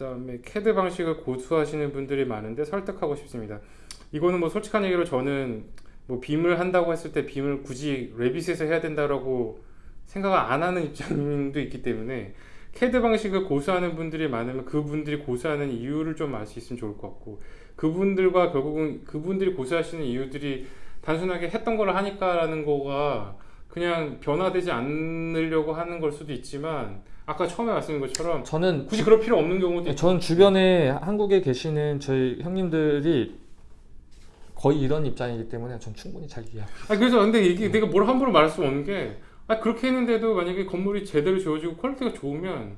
그다음에 캐드 방식을 고수하시는 분들이 많은데 설득하고 싶습니다. 이거는 뭐 솔직한 얘기로 저는 뭐 BIM을 한다고 했을 때 BIM을 굳이 Revit에서 해야 된다라고 생각을 안 하는 입장도 있기 때문에 캐드 방식을 고수하는 분들이 많으면 그분들이 고수하는 이유를 좀 알 수 있으면 좋을 것 같고 그분들과 결국은 그분들이 고수하시는 이유들이 단순하게 했던 걸 하니까라는 거가 그냥 변화되지 않으려고 하는 걸 수도 있지만 아까 처음에 말씀드린 것처럼 저는 굳이 그럴 필요 없는 경우도 있고 저는 주변에 한국에 계시는 저희 형님들이 거의 이런 입장이기 때문에 전 충분히 잘 이해하고 아 그래서 근데 이게 내가 뭘 함부로 말할 수 없는 게 아, 그렇게 했는데도 만약에 건물이 제대로 지어지고 quality가 좋으면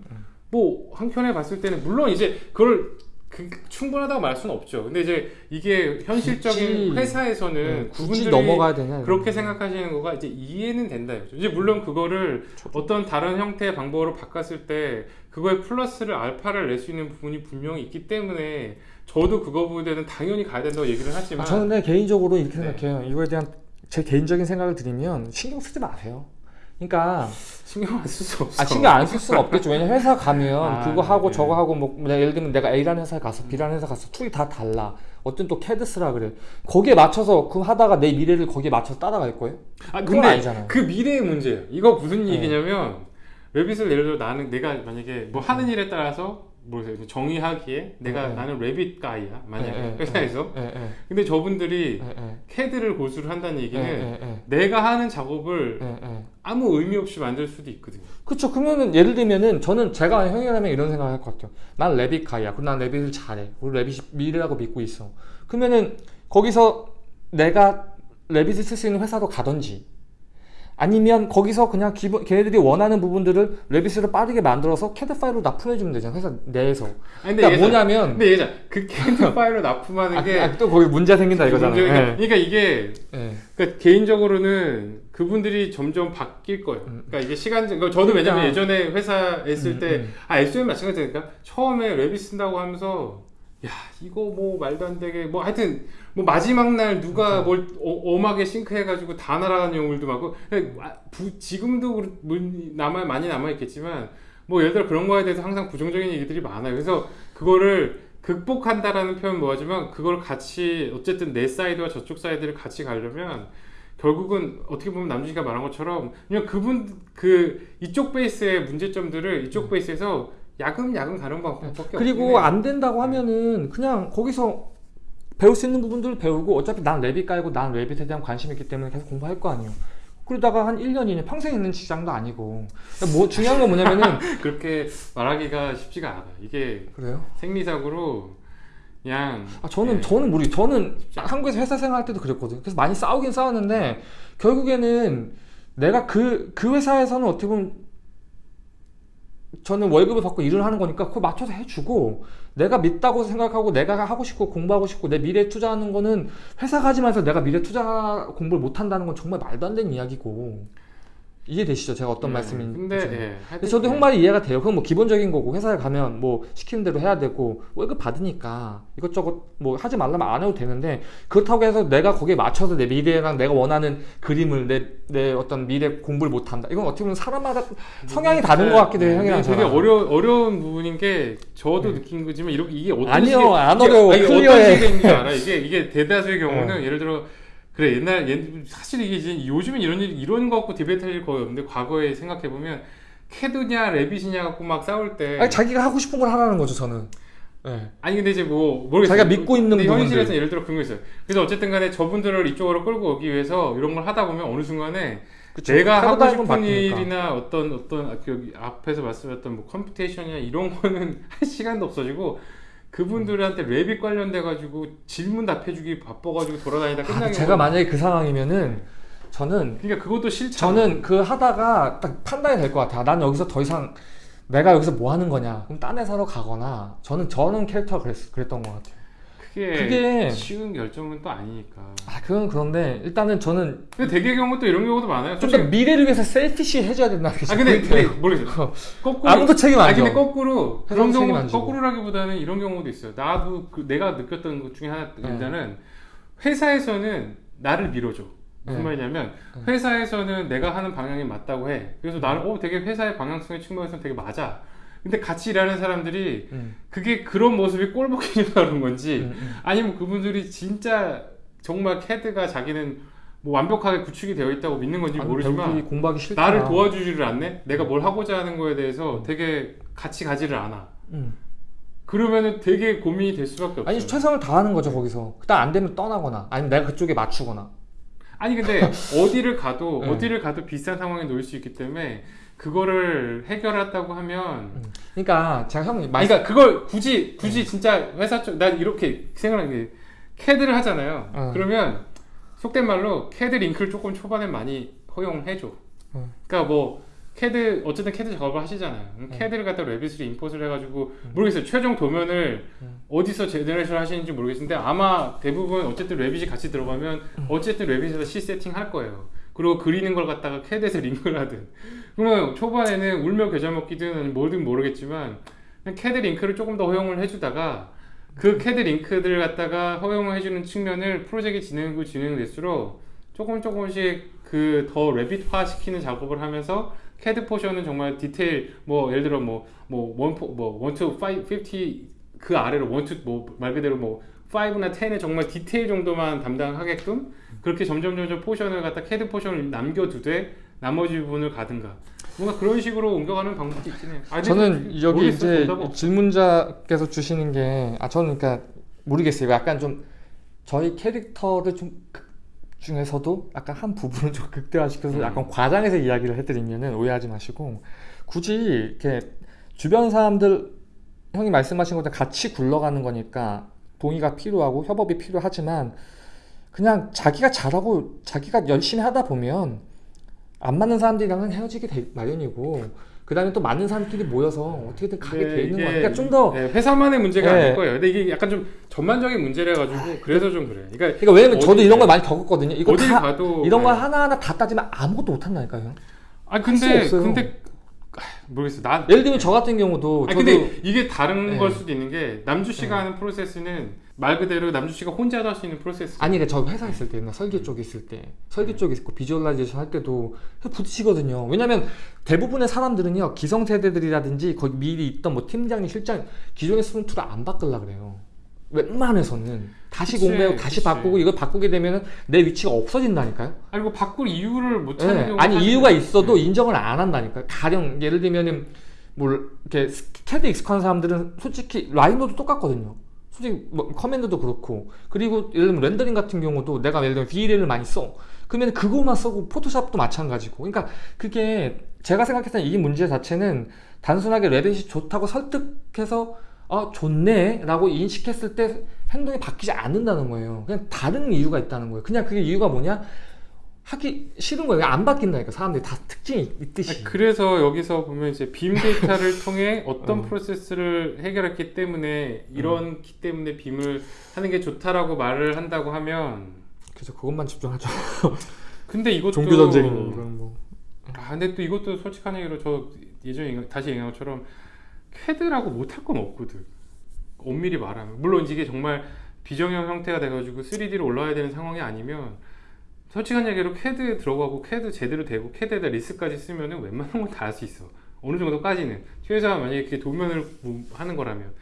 뭐 한켠에 봤을 때는 물론 이제 그걸 그, 충분하다고 말할 수는 없죠. 근데 이제 이게 현실적인 굳이, 회사에서는 네, 굳이 넘어가야 되냐 그렇게 거. 생각하시는 거가 이제 이해는 된다 이거죠. 이제 물론 그거를 어떤 다른 형태의 방법으로 바꿨을 때 그거에 플러스를 알파를 낼 수 있는 부분이 분명히 있기 때문에 저도 그거 부분에는 당연히 가야 된다고 얘기를 하지만 아, 저는 개인적으로 이렇게 네. 생각해요. 이거에 대한 제 개인적인 생각을 드리면 신경 쓰지 마세요. 그러니까 신경 안 쓸 수 없어. 아 신경 안 쓸 수는 없겠죠. 왜냐면 회사 가면 아, 그거 하고 네. 저거 하고 뭐 내가 예를 들면 내가 A라는 회사에 가서 B라는 회사 가서 tool이 다 달라. 어떤 또 캐드 쓰라 그래. 거기에 맞춰서 그 하다가 내 미래를 거기에 맞춰서 따라갈 거예요? 아 근데 아니잖아요. 그 미래의 문제예요. 이거 무슨 네. 얘기냐면 레빗을 예를 들어 나는 내가 만약에 뭐 하는 일에 따라서 모르겠어요. 정의하기에 내가 네. 나는 레빗 가이야. 만약에 네, 네, 회사에서. 예, 예, 근데 저분들이. 캐드를 고수를 한다는 얘기는. 내가 하는 작업을. 아무 의미 없이 만들 수도 있거든요. 그쵸. 그러면은 예를 들면은 저는 제가 형이라면 이런 생각을 할 것 같아요. 난 레빗 가이야. 그럼 난 레빗을 잘해. 우리 레빗이 미래라고 믿고 있어. 그러면은 거기서 내가 Revit을 쓸 수 있는 회사로 가든지 아니면 거기서 그냥 기본 걔네들이 원하는 부분들을 Revit으로 빠르게 만들어서 캐드 파일로 납품해 주면 되잖아. 회사 내에서. 아니, 그러니까 얘기하자. 뭐냐면 근데 얘기자 그 캐드 파일로 납품하는 아, 게 아, 또 거기 문제 생긴다 이거잖아요. 문제가- 예. 그러니까 이게 예. 그러니까 개인적으로는 그분들이 점점 바뀔 거예요. 음. 그러니까 이게 시간, 그러니까 저도 왜냐면 그러니까. 예전에 회사에 있을 음, 때, 음. 아, SOM 마찬가지니까 처음에 Revit 쓴다고 하면서, 야, 이거 뭐 말도 안 되게, 뭐 하여튼, 뭐 마지막 날 누가 뭘 어, 엄하게 sync해가지고 다 날아가는 경우도 많고, 그러니까 아, 부- 지금도 남아, 많이 남아 있겠지만, 뭐 예를 들어 그런 거에 대해서 항상 부정적인 얘기들이 많아요. 그래서 그거를 극복한다라는 표현 뭐하지만 그걸 같이 어쨌든 내 사이드와 저쪽 사이드를 같이 가려면 결국은 어떻게 보면 남준이가 말한 것처럼 그냥 그분 그 이쪽 베이스의 문제점들을 이쪽 베이스에서 야금야금 가는 방법밖에 그리고 해요. 안 된다고 하면은 그냥 거기서 배울 수 있는 부분들을 배우고 어차피 난 랩이 깔고 난 랩에 대한 관심이 있기 때문에 계속 공부할 거 아니에요. 그러다가 한 1년이네 평생 있는 직장도 아니고 그러니까 뭐 중요한 건 뭐냐면은 그렇게 말하기가 쉽지가 않아요. 이게 그래요? 생리적으로 그냥 아 저는 예. 저는 모르 저는 한국에서 회사 생활할 때도 그랬거든요. 그래서 많이 싸우긴 싸웠는데 결국에는 내가 그 그 회사에서는 어떻게 보면 저는 월급을 받고 일을 하는 거니까 그거 맞춰서 해주고 내가 믿다고 생각하고 내가 하고 싶고 공부하고 싶고 내 미래에 투자하는 거는 회사 가지면서 내가 미래 투자 공부를 못 한다는 건 정말 말도 안 되는 이야기고 이해되시죠? 제가 어떤 예, 말씀인지. 근데 예, 근데 저도 형 말이 이해가 돼요. 그건 뭐 기본적인 거고 회사에 가면 뭐 시키는 대로 해야 되고 월급 받으니까 이것저것 뭐 하지 말라면 안 해도 되는데 그렇다고 해서 내가 거기에 맞춰서 내 미래랑 내가 원하는 그림을 내, 내 어떤 미래 공부를 못 한다. 이건 어떻게 보면 사람마다 성향이 다른 것 같기도 해요. 형이랑 네, 되게 저랑. 어려 어려운 부분인 게 저도 네. 느낀 거지만 이렇게 이게 어떤 아니요, 식의- 안 이게- 어려워. 아니, clear해. 어떤 식인지 알아? 이게 이게 대다수의 경우는 네. 예를 들어 그래 옛날 옛 사실 이게 이제 요즘엔 이런 일 이런 거 갖고 debate 할 일 거의 없는데 과거에 생각해 보면 캐드냐 Revit이냐 갖고 막 싸울 때 아니 자기가 하고 싶은 걸 하라는 거죠 저는. 네. 아니 근데 이제 뭐 모르겠어요. 자기가 믿고 있는 근데. 현실에서 예를 들어 그런 거 있어요. 그래서 어쨌든 간에 저분들을 이쪽으로 끌고 오기 위해서 이런 걸 하다 보면 어느 순간에 그쵸. 내가 하고 싶은 바뀌니까. 일이나 어떤 어떤 아, 그 여기 앞에서 말씀하셨던 뭐 computation이나 이런 거는 할 시간도 없어지고 그분들한테 Revit 관련돼 가지고 질문 답해주기 바빠가지고 돌아다니다 아, 끝나게 제가 만약에 그 상황이면은 저는 그러니까 그것도 싫죠. 저는 그 하다가 딱 판단이 될 것 같아요. 난 여기서 더 이상 내가 여기서 뭐 하는 거냐. 그럼 딴 회사로 가거나 저는 저는 캐릭터가 그랬, 그랬던 것 같아요. 그게, 그게- 쉬운 결정은 또 아니니까. 아 그건 그런데 일단은 저는 근데 대개 경우 또 이런 경우도 많아요. 좀 더 미래를 위해서 셀피시 해줘야 된다는 게아 근데. 어. 근데 모르겠어요. 거꾸로 아무도 책임 안아 져. 근데 거꾸로 그런 경우. 거꾸로라기보다는 이런 경우도 있어요. 나도 그 내가 느꼈던 것 중에 하나 네. 일단은 회사에서는 나를 밀어줘. 무슨 네. 말이냐면 네. 회사에서는 내가 하는 방향이 맞다고 해. 그래서 나는 어 되게 회사의 방향성의 측면에서는 되게 맞아. 근데 같이 일하는 사람들이 음, 그게 그런 모습이 꼴보기 나는 건지 음, 음. 아니면 그분들이 진짜 정말 캐드가 자기는 뭐 완벽하게 구축이 되어 있다고 믿는 건지 아니, 모르지만. 나를 도와주지를 않네. 내가 뭘 하고자 하는 거에 대해서 되게 같이 가지를 않아. 음. 그러면은 되게 고민이 될 수밖에 없어요. 아니 최선을 다하는 거죠 거기서. 그다음 안 되면 떠나거나 아니면 내가 그쪽에 맞추거나. 아니 근데 어디를 가도 네. 어디를 가도 비슷한 상황에 놓일 수 있기 때문에 그거를 해결했다고 하면 그러니까 제가 아니 말 그러니까 그걸 굳이 굳이 진짜 회사 쪽 난 이렇게 생각하는 게 캐드를 하잖아요. 어. 그러면 속된 말로 캐드 링크를 조금 초반에 많이 허용해 줘. 어. 그러니까 뭐 캐드 어쨌든 캐드 작업을 하시잖아요. 음. 캐드를 갖다 Revit으로 import를 해가지고 모르겠어요. 최종 도면을 음. 어디서 generation 하시는지 모르겠는데 아마 대부분 어쨌든 Revit이 같이 들어가면 음. 어쨌든 레빗에서 C 세팅 할 거예요. 그리고 그리는 걸 갖다가 캐드에서 링크를 하든 그러면 초반에는 울며 겨자 먹기든 뭐든 모르겠지만 캐드 링크를 조금 더 허용을 해주다가 그 캐드 링크들을 갖다가 허용을 해주는 측면을 프로젝트 진행하고 진행될수록 조금 조금씩 그 더 Revit화 시키는 작업을 하면서 캐드 portion은 정말 디테일 뭐 예를 들어 뭐뭐원뭐 one to five fifty 그 아래로 one to 뭐말 그대로 뭐 5나 10의 정말 디테일 정도만 담당하게끔 그렇게 점점 점점 portion을 갖다 캐드 portion을 남겨두되 나머지 부분을 가든가 뭔가 그런 식으로 옮겨가는 방법도 있긴 해요. 아, 저는 여기 모르겠어요. 이제. 질문자께서 주시는 게 아 저는 그러니까 모르겠어요. 약간 좀 저희 캐릭터를 좀 극- 중에서도 약간 한 부분을 좀 극대화시켜서 음. 약간 과장해서 이야기를 해드리면은 오해하지 마시고 굳이 이렇게 주변 사람들 형이 말씀하신 것처럼 같이 굴러가는 거니까 동의가 필요하고 협업이 필요하지만 그냥 자기가 잘하고 자기가 열심히 하다 보면 안 맞는 사람들이랑은 헤어지게 돼 마련이고 그 다음에 또 맞는 사람끼리 모여서 어떻게든 가게 네, 돼 있는 거야. 그러니까 좀더 네, 회사만의 문제가 네. 아닐 거예요. 근데 이게 약간 좀 전반적인 문제라 가지고 그래서 좀 그래. 그러니까 그러니까 왜냐면 저도 어디- 이런 걸 많이 겪었거든요. 이거 어딜 다 가도 이런 거 네. 하나 하나 다 따지면 아무것도 못 한다니까요. 아수 근데. 근데 아, 모르겠어. 나 예를 들면 저 같은 경우도 아 근데 이게 다른 네. 걸 수도 있는 게 남주 씨가 네. 하는 프로세스는 말 그대로 남주 씨가 혼자 할수 있는 프로세스. 아니 그러니까 저 회사 있을 때나 설계 쪽에 있을 때 설계 쪽에 있고 visualization 할 때도 부딪히거든요. 왜냐면 대부분의 사람들은요 기성세대들이라든지 거기 미리 있던 뭐 팀장님 실장 기존에 쓰는 tool을 안 바꾸려 그래요. 웬만해서는 다시 그치, 공부하고 다시 그치. 바꾸고 이걸 바꾸게 되면은 내 위치가 없어진다니까요. 아니 뭐 바꿀 이유를 못 찾는 예, 경우가 아니 이유가 있어도 네. 인정을 안 한다니까. 가령 예를 들면은 뭐 이렇게 캐드 익숙한 사람들은 솔직히 Rhino도 똑같거든요. 솔직히 뭐 command도 그렇고 그리고 예를 들면 렌더링 같은 경우도 내가 예를 들면 V-Ray를 많이 써. 그러면 그거만 쓰고 Photoshop도 마찬가지고. 그러니까 그게 제가 생각했을 때이 문제 자체는 단순하게 Revit이 좋다고 설득해서 아 좋네 라고 인식했을 때 행동이 바뀌지 않는다는 거예요. 그냥 다른 이유가 있다는 거예요. 그냥 그게 이유가 뭐냐? 하기 싫은 거예요. 안 바뀐다니까 사람들이 다 특징이 있듯이. 아니, 그래서 여기서 보면 이제 빔 데이터를 통해 어떤 어. 프로세스를 해결했기 때문에 이런기 때문에 빔을 하는 게 좋다라고 말을 한다고 하면 그래서 그것만 집중하죠. 근데 이것도 종교 전쟁이니 이건 뭐. 아 근데 또 이것도 솔직한 얘기로 저 예전에 다시 얘기한 것처럼 캐드라고 못할 건 없거든. 엄밀히 말하면. 물론 이게 정말 비정형 형태가 돼가지고 3D로 올라와야 되는 상황이 아니면 솔직한 얘기로 캐드 들어가고 캐드 제대로 되고 캐드에다 LISP까지 쓰면은 웬만한 건 다 할 수 있어. 어느 정도까지는. 최소한 만약에 그게 도면을 뭐 하는 거라면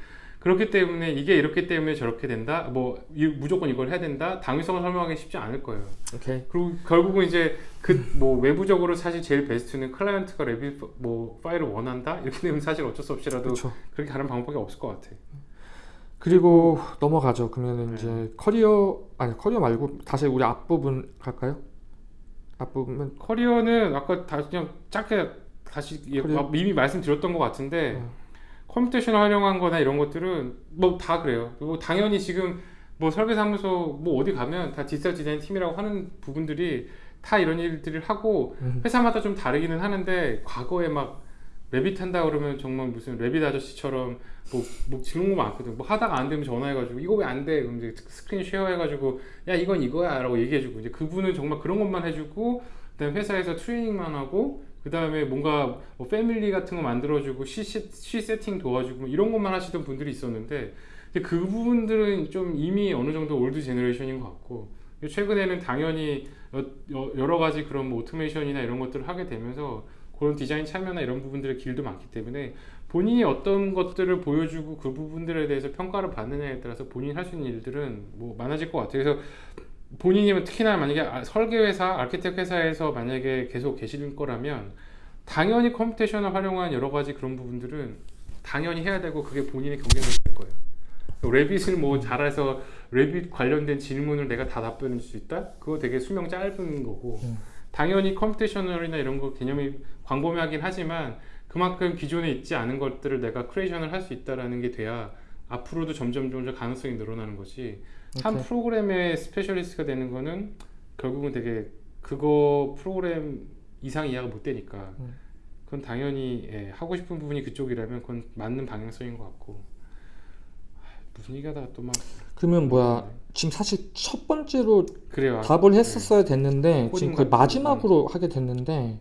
그렇기 때문에 이게 이렇기 때문에 저렇게 된다 뭐 이- 무조건 이걸 해야 된다 당위성을 설명하기 쉽지 않을 거예요 오케이. 그리고 결국은 이제 그 뭐 외부적으로 사실 제일 베스트는 클라이언트가 Revit 뭐 파일을 원한다 이렇게 되면 사실 어쩔 수 없이라도 그렇죠. 그렇게 가는 방법이 없을 것 같아. 그리고 넘어가죠. 그러면은 네. 이제 커리어 아니 커리어 말고 다시 우리 앞부분 갈까요? 앞부분은 커리어는 아까 다 그냥 짧게 다시 예- 커리어? 이미 말씀드렸던 것 같은데 어. computation 활용한 거나 이런 것들은 뭐 다 그래요. 그리고 당연히 지금 뭐 설계사무소 뭐 어디 가면 다 디지털 디자인 팀이라고 하는 부분들이 다 이런 일들을 하고 음. 회사마다 좀 다르기는 하는데 과거에 막 Revit 한다 그러면 정말 무슨 Revit 아저씨처럼 뭐, 뭐 질문 거 많거든. 뭐 하다가 안 되면 전화해가지고 이거 왜 안 돼? 그럼 이제 screen share 해가지고 야 이건 이거야 라고 얘기해주고 이제 그분은 정말 그런 것만 해주고 그다음 에 회사에서 트레이닝만 하고 그 다음에 뭔가 뭐 family 같은 거 만들어주고 시, 세팅 도와주고 뭐 이런 것만 하시던 분들이 있었는데 그 부분들은 좀 이미 어느 정도 old generation인 것 같고 최근에는 당연히 여러 가지 그런 뭐 오토메이션이나 이런 것들을 하게 되면서 그런 디자인 참여나 이런 부분들의 길도 많기 때문에 본인이 어떤 것들을 보여주고 그 부분들에 대해서 평가를 받느냐에 따라서 본인이 할수 있는 일들은 뭐 많아질 것 같아요. 그래서 본인이 특히나 만약에 아- 설계회사, architect 회사에서 만약에 계속 계실 거라면 당연히 computation을 활용한 여러 가지 그런 부분들은 당연히 해야 되고 그게 본인의 경쟁력이 될 거예요. Revit을 뭐 잘해서 Revit 관련된 질문을 내가 다 답변해 줄수 있다? 그거 되게 수명 짧은 거고 음. 당연히 computational이나 이런 거 개념이 광범위하긴 하지만 그만큼 기존에 있지 않은 것들을 내가 creation을 할 수 있다라는 게 돼야 앞으로도 점점 점점 가능성이 늘어나는 거지 한 오케이. 프로그램의 specialist가 되는 거는 결국은 되게 그거 프로그램 이상 이해가 못 되니까. 음. 그건 당연히 예, 하고 싶은 부분이 그쪽이라면 그건 맞는 방향성인 것 같고. 아, 무슨 얘기하다가 또 막. 그러면 뭐야 지금 사실 첫 번째로 그래요. 답을 네. 했었어야 됐는데 코딩 지금 거의 마지막으로 하게 됐는데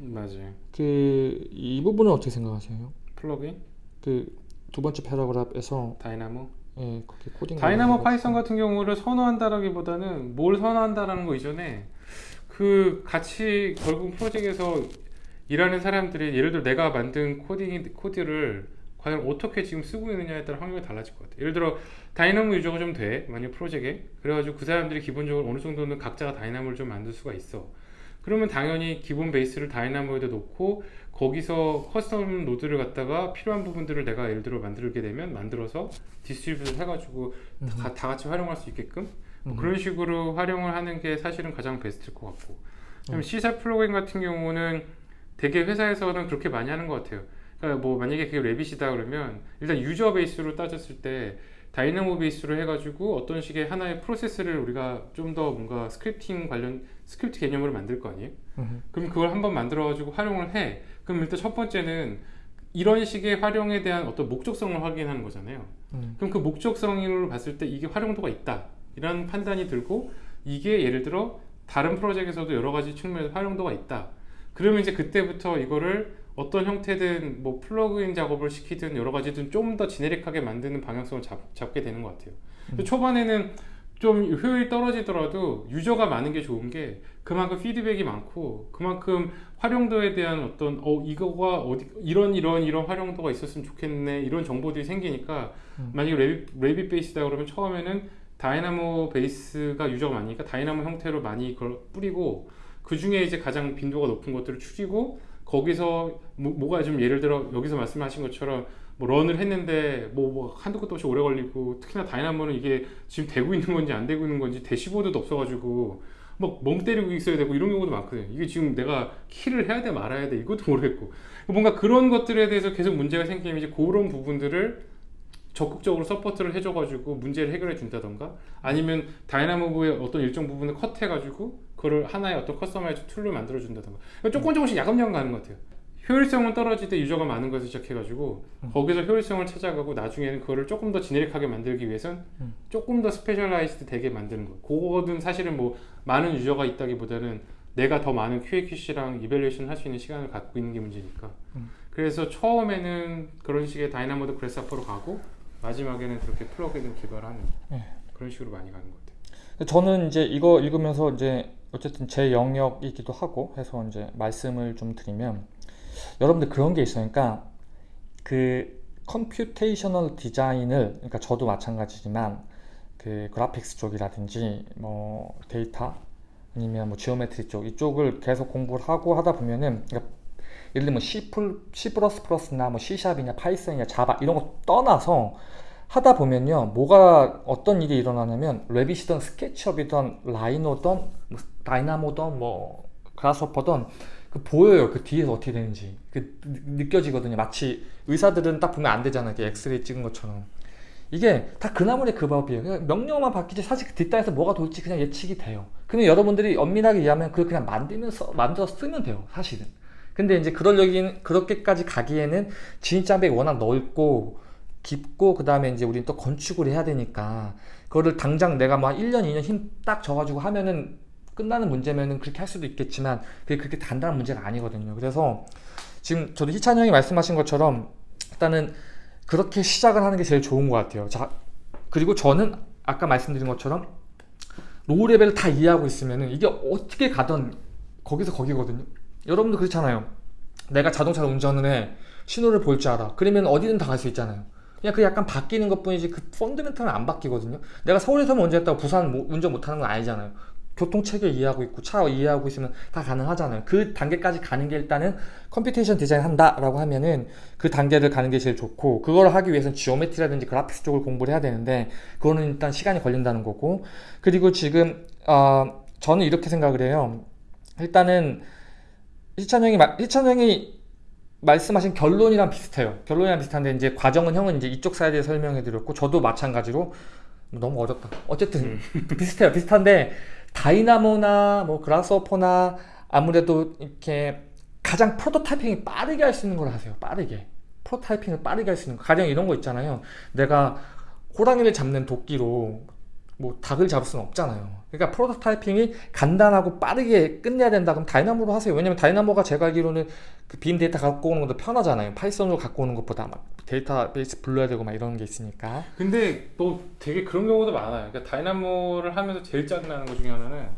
음, 맞아요. 그 이 부분은 어떻게 생각하세요? 플러그인? 그 두 번째 paragraph에서 Dynamo 예, 거기 코딩 Dynamo Python 거 같은 경우를 선호한다라기보다는 뭘 선호한다라는 거 이전에 그 같이 결국 프로젝트에서 일하는 사람들이 예를 들어 내가 만든 코딩 코드를 과연 어떻게 지금 쓰고 있느냐에 따라 환경이 달라질 것 같아. 예를 들어 Dynamo user가 좀 돼. 만약 프로젝트에. 그래가지고 그 사람들이 기본적으로 어느 정도는 각자가 Dynamo를 좀 만들 수가 있어. 그러면 당연히 기본 베이스를 Dynamo에다 놓고 거기서 custom node를 갖다가 필요한 부분들을 내가 예를 들어 만들게 되면 만들어서 distribute를 해가지고 다, 다 같이 활용할 수 있게끔 뭐 음. 그런 식으로 활용을 하는 게 사실은 가장 베스트일 것 같고 음. C샵 플러그인 같은 경우는 되게 회사에서는 그렇게 많이 하는 것 같아요 그러니까 뭐 만약에 그게 Revit이다 그러면 일단 user 베이스로 따졌을 때 Dynamo 베이스로 해가지고 어떤 식의 하나의 프로세스를 우리가 좀 더 뭔가 scripting 관련 스크립트 개념으로 만들 거 아니에요? 음. 그럼 그걸 한번 만들어가지고 활용을 해. 그럼 일단 첫 번째는 이런 식의 활용에 대한 어떤 목적성을 확인하는 거잖아요. 음. 그럼 그 목적성으로 봤을 때 이게 활용도가 있다. 이런 판단이 들고 이게 예를 들어 다른 프로젝트에서도 여러 가지 측면에서 활용도가 있다. 그러면 이제 그때부터 이거를 어떤 형태든 뭐 플러그인 작업을 시키든 여러 가지든 좀 더 지네릭하게 만드는 방향성을 잡, 잡게 되는 것 같아요. 근데 초반에는 좀 효율이 떨어지더라도 user가 많은 게 좋은 게 그만큼 피드백이 많고 그만큼 활용도에 대한 어떤 어 이거가 어디 이런 이런 이런 활용도가 있었으면 좋겠네 이런 정보들이 생기니까 음. 만약에 Revit, Revit base다 그러면 처음에는 Dynamo base가 user가 많으니까 Dynamo 형태로 많이 그걸 뿌리고 그 중에 이제 가장 빈도가 높은 것들을 추리고 거기서 뭐, 뭐가 좀 예를 들어 여기서 말씀하신 것처럼 뭐 run을 했는데 뭐, 뭐 한두 것도 없이 오래 걸리고 특히나 Dynamo는 이게 지금 되고 있는 건지 안 되고 있는 건지 대시보드도 없어가지고 막 멍 때리고 있어야 되고 이런 경우도 많거든요. 이게 지금 내가 kill을 해야 돼 말아야 돼 이것도 모르겠고 뭔가 그런 것들에 대해서 계속 문제가 생기면 이제 그런 부분들을 적극적으로 support를 해줘가지고 문제를 해결해 준다던가 아니면 Dynamo의 어떤 일정 부분을 컷해가지고 그걸 하나의 어떤 customize tool로 만들어 준다던가 그러니까 조금 조금씩 야금야금 가는 것 같아요. 효율성은 떨어질 때 user가 많은 것을 시작해가지고 음. 거기서 효율성을 찾아가고 나중에는 그거를 조금 더 generic하게 만들기 위해선 음. 조금 더 specialized 되게 만드는 거. 그거는 사실은 뭐 많은 user가 있다기보다는 내가 더 많은 QA/QC랑 evaluation 할 수 있는 시간을 갖고 있는 게 문제니까. 음. 그래서 처음에는 그런 식의 Dynamo든 Grasshopper로 가고 마지막에는 그렇게 plug-in을 개발하는 네. 그런 식으로 많이 가는 것 같아요. 저는 이제 이거 읽으면서 이제 어쨌든 제 영역이기도 하고 해서 이제 말씀을 좀 드리면 여러분들 그런 게. 그러니까 그 computational design을 그러니까 저도 마찬가지지만 그 graphics 쪽이라든지 뭐 데이터 아니면 뭐 geometry 쪽 이쪽을 계속 공부를 하고 하다 보면은 그러니까 예를 들면 C+, C++나 뭐 C샵이냐 파이썬이냐 자바 이런 거 떠나서 하다 보면요 뭐가 어떤 일이 일어나냐면 레빗이든 스케치업이든 라이노든 뭐 다이나모든 뭐 그라스호퍼든 그 보여요 그 뒤에서 어떻게 되는지. 그 느- 느껴지거든요. 마치 의사들은 딱 보면 안다잖아요. 이렇게 엑스레이 찍은 것처럼. 이게 다 그 나물의 그 밥이에요. 명령만 바뀌지 사실 그 뒷단에서 뭐가 돌지 그냥 예측이 돼요. 근데 여러분들이 엄밀하게 이해하면 그걸 그냥 만들면서 만들어서 쓰면 돼요 사실은. 근데 이제 그러려긴 그렇게까지 가기에는 진입장벽이 워낙 넓고 깊고 그 다음에 이제 우리는 또 건축을 해야 되니까 그거를 당장 내가 뭐한 1년 2년 힘딱 져가지고 하면은 끝나는 문제면은 그렇게 할 수도 있겠지만 그게 그렇게 단단한 문제가 아니거든요. 그래서 지금 저도 희찬 형이 말씀하신 것처럼 일단은 그렇게 시작을 하는 게 제일 좋은 것 같아요. 자 그리고 저는 아까 말씀드린 것처럼 low level을 다 이해하고 있으면은 이게 어떻게 가든 거기서 거기거든요. 여러분도 그렇잖아요. 내가 자동차를 운전을 해. 신호를 볼 줄 알아. 그러면 어디든 다 갈 수 있잖아요. 그냥 그 약간 바뀌는 것 뿐이지 그 fundamental은 안 바뀌거든요. 내가 서울에서만 운전했다고 부산 뭐- 운전 못하는 건 아니잖아요 교통체계 이해하고 있고 차 이해하고 있으면 다 가능하잖아요 그 단계까지 가는 게 일단은 computation design 한다 라고 하면은 그 단계를 가는 게 제일 좋고 그걸 하기 위해서는 geometry라든지 graphics 쪽을 공부를 해야 되는데 그거는 일단 시간이 걸린다는 거고 그리고 지금 어, 저는 이렇게 생각을 해요 일단은 희찬 형이 마- 희찬 형이 말씀하신 결론이랑 비슷해요. 결론이랑 비슷한데 이제 과정은 형은 이제 이쪽 사이드에 설명해 드렸고 저도 마찬가지로 너무 어렵다. 어쨌든 비슷해요. 비슷한데 Dynamo나 뭐 Grasshopper나 아무래도 이렇게 가장 prototyping이 빠르게 할 수 있는 걸 하세요. 빠르게. prototyping을 빠르게 할 수 있는 거. 가령 이런 거 있잖아요. 내가 호랑이를 잡는 도끼로 뭐 닭을 잡을 수는 없잖아요. 그러니까 prototyping이 간단하고 빠르게 끝내야 된다 그럼 Dynamo로 하세요. 왜냐면 Dynamo가 제가 알기로는 그 BIM 데이터 갖고 오는 것도 편하잖아요. Python으로 갖고 오는 것보다 막 데이터베이스 불러야 되고 막 이런 게 있으니까. 근데 또 되게 그런 경우도 많아요. 그러니까 Dynamo를 하면서 제일 짜증나는 것 중에 하나는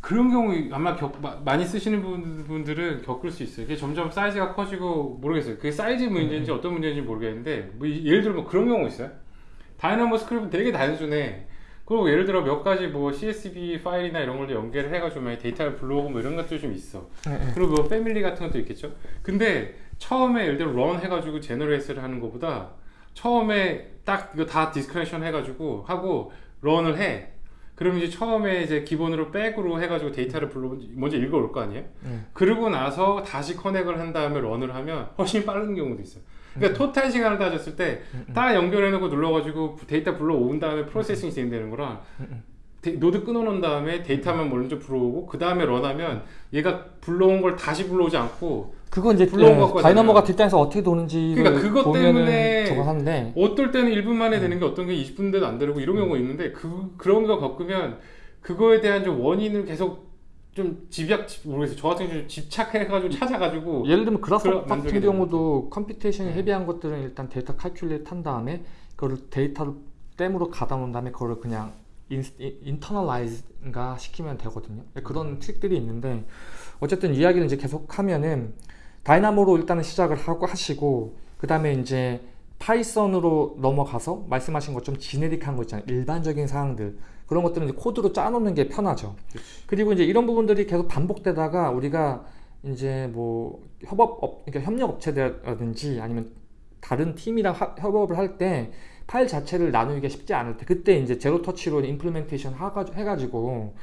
그런 경우 아마 겪, 마- 많이 쓰시는 분- 분들은 겪을 수 있어요. 이게 점점 사이즈가 커지고 모르겠어요. 그게 사이즈 문제인지 어떤 문제인지 모르겠는데 뭐 이- 예를 들어 뭐 그런 경우 있어요. Dynamo script 되게 단순해. 그리고 예를 들어 몇 가지 뭐 CSV 파일이나 이런 걸로 연결을 해가지고 데이터를 불러오고 뭐 이런 것도 좀 있어. 그리고 뭐 family 같은 것도 있겠죠. 근데 처음에 예를 들어 run 해가지고 generate를 하는 것보다 처음에 딱 이거 다 disconnection 해가지고 하고 run을 해. 그러면 이제 처음에 이제 기본으로 백으로 해가지고 데이터를 불러 먼저 읽어올 거 아니에요? 네. 그러고 나서 다시 connect를 한 다음에 run을 하면 훨씬 빠른 경우도 있어요. 그러니까 total 시간을 따졌을 때 딱 연결해놓고 눌러가지고 데이터 불러온 다음에 processing이 진행되는 거랑 데- 노드 끊어놓은 다음에 데이터만 먼저 불러오고 그 다음에 run하면 얘가 불러온 걸 다시 불러오지 않고 그건 이제 불러온 예. Dynamo가 뒷단에서 어떻게 도는지 그러니까 그것 때문에 저거 하는데. 어떨 때는 1분 만에 되는 게 어떤 게 20분 돼도 안 되고 이런 경우가 있는데 그 그런 거 겪으면 그거에 대한 좀 원인을 계속 좀 집약 모르겠어요. 저 같은 경우 좀 집착해가지고 찾아가지고 예를 들면 만들게 같은 경우도 computation이 네. heavy한 것들은 일단 데이터 calculate 한 다음에 그거를 데이터를 dump로 가다 놓은 다음에 그거를 그냥 internalize가 시키면 되거든요. 그런 트릭들이 있는데 어쨌든 이야기를 이제 계속 하면은 Dynamo로 일단은 시작을 하고 하시고 그 다음에 이제 Python으로 넘어가서 말씀하신 것 좀 generic한 거 있잖아요. 일반적인 사항들 그런 것들은 코드로 짜놓는 게 편하죠. 그리고 이제 이런 부분들이 계속 반복되다가 우리가 이제 뭐 협업 업, 그러니까 협력 업체라든지 아니면 다른 팀이랑 하- 협업을 할 때 파일 자체를 나누기가 쉽지 않을 때 그때 이제 Zero Touch로 implementation 하가- 해가지고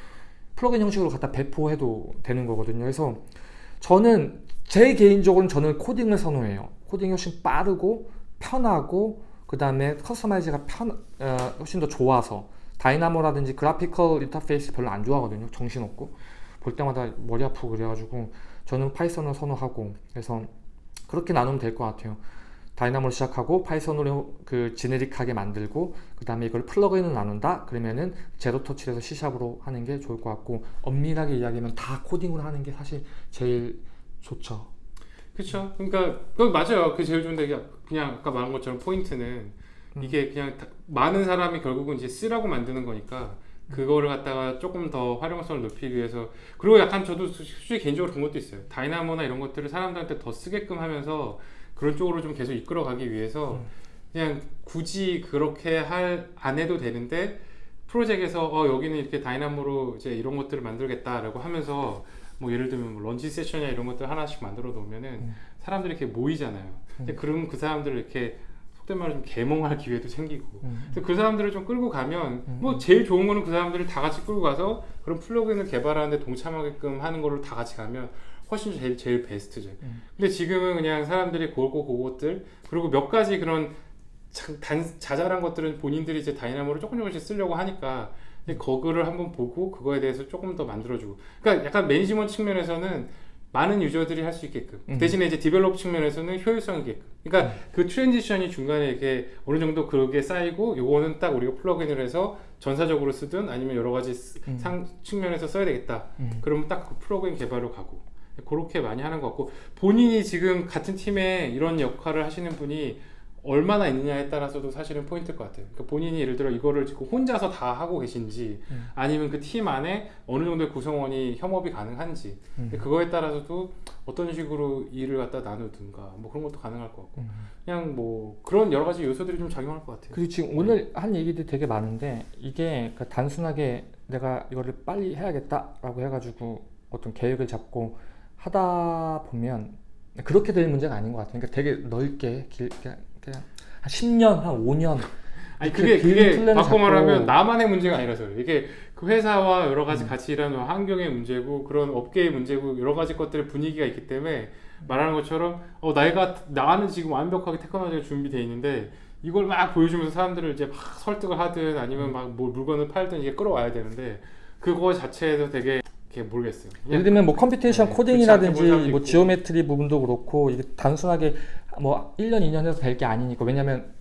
플러그인 형식으로 갖다 배포해도 되는 거거든요. 그래서 저는 제 개인적으로는 저는 코딩을 선호해요. 코딩이 훨씬 빠르고 편하고 그 다음에 customize가 편 어, 훨씬 더 좋아서 Dynamo라든지 graphical interface 별로 안 좋아하거든요. 정신없고 볼 때마다 머리 아프고 그래가지고 저는 Python을 선호하고 그래서 그렇게 나누면 될 것 같아요. Dynamo를 시작하고 Python으로 그 generic하게 만들고 그 다음에 이걸 plugin을 나눈다 그러면은 Zero Touch에서 C샵으로 하는 게 좋을 것 같고 엄밀하게 이야기하면 다 코딩으로 하는 게 사실 제일 좋죠. 그렇죠. 그러니까 그 맞아요. 그 제일 좋은데 그냥 아까 말한 것처럼 포인트는 이게 그냥 다- 많은 사람이 결국은 이제 쓰라고 만드는 거니까 그거를 갖다가 조금 더 활용성을 높이기 위해서 그리고 약간 저도 솔직히 개인적으로 그런 것도 있어요. 다이나모나 이런 것들을 사람들한테 더 쓰게끔 하면서 그런 쪽으로 좀 계속 이끌어 가기 위해서 그냥 굳이 그렇게 할 안 해도 되는데 프로젝트에서 어 여기는 이렇게 다이나모로 이제 이런 것들을 만들겠다라고 하면서 뭐 예를 들면 뭐 런치 세션이나 이런 것들 하나씩 만들어 놓으면은 음. 사람들이 이렇게 모이잖아요. 근데 그러면 그 사람들을 이렇게 속된 말로 좀 개몽할 기회도 생기고 음. 그래서 그 사람들을 좀 끌고 가면 음. 뭐 제일 좋은 거는 그 사람들을 다 같이 끌고 가서 그런 플러그인을 개발하는데 동참하게끔 하는 거를 다 같이 가면 훨씬 제일 제일 베스트죠. 음. 근데 지금은 그냥 사람들이 고고 그것들 그리고 몇 가지 그런 자, 단, 자잘한 것들은 본인들이 이제 Dynamo를 조금 조금씩 쓰려고 하니까 근데 그거를 한번 보고 그거에 대해서 조금 더 만들어주고 그러니까 약간 management 측면에서는 많은 user들이 할 수 있게끔 음. 대신에 이제 develop 측면에서는 효율성 있게끔 그러니까 그 transition이 중간에 이렇게 어느 정도 그게 쌓이고 요거는 딱 우리가 plugin을 해서 전사적으로 쓰든 아니면 여러 가지 쓰- 음. 상 측면에서 써야 되겠다 음. 그러면 딱 그 plugin 개발로 가고 그렇게 많이 하는 것 같고 본인이 지금 같은 팀에 이런 역할을 하시는 분이 얼마나 있느냐에 따라서도 사실은 포인트일 것 같아요. 그러니까 본인이 예를 들어 이거를 지금 혼자서 다 하고 계신지 음. 아니면 그 팀 안에 어느 정도의 구성원이 협업이 가능한지 음. 그거에 따라서도 어떤 식으로 일을 갖다 나누든가 뭐 그런 것도 가능할 것 같고 음. 그냥 뭐 그런 여러 가지 요소들이 좀 작용할 것 같아요. 그리고 지금 오늘 한 얘기들이 되게 많은데 이게 그러니까 단순하게 내가 이거를 빨리 해야겠다라고 해가지고 어떤 계획을 잡고 하다 보면 그렇게 될 문제가 아닌 것 같아요. 그러니까 되게 넓게 길, 한 10년, 한 5년 아니 그게 긴 그게 바꿔 말하면 나만의 문제가 아니라서. 이게 그 회사와 여러 가지 음. 같이 일하는 환경의 문제고 그런 업계의 문제고 여러 가지 것들의 분위기가 있기 때문에 말하는 것처럼 어 내가 나는 지금 완벽하게 테크놀로지가 준비돼 있는데 이걸 막 보여주면서 사람들을 이제 막 설득을 하든 아니면 막 뭐 물건을 팔든 이게 끌어와야 되는데 그거 자체에서 되게 모르겠어요. 예를 들면 뭐 computation 네, 코딩이라든지 뭐. geometry 부분도 그렇고 이게 단순하게 뭐 1년, 2년 해서 될 게 아니니까 왜냐면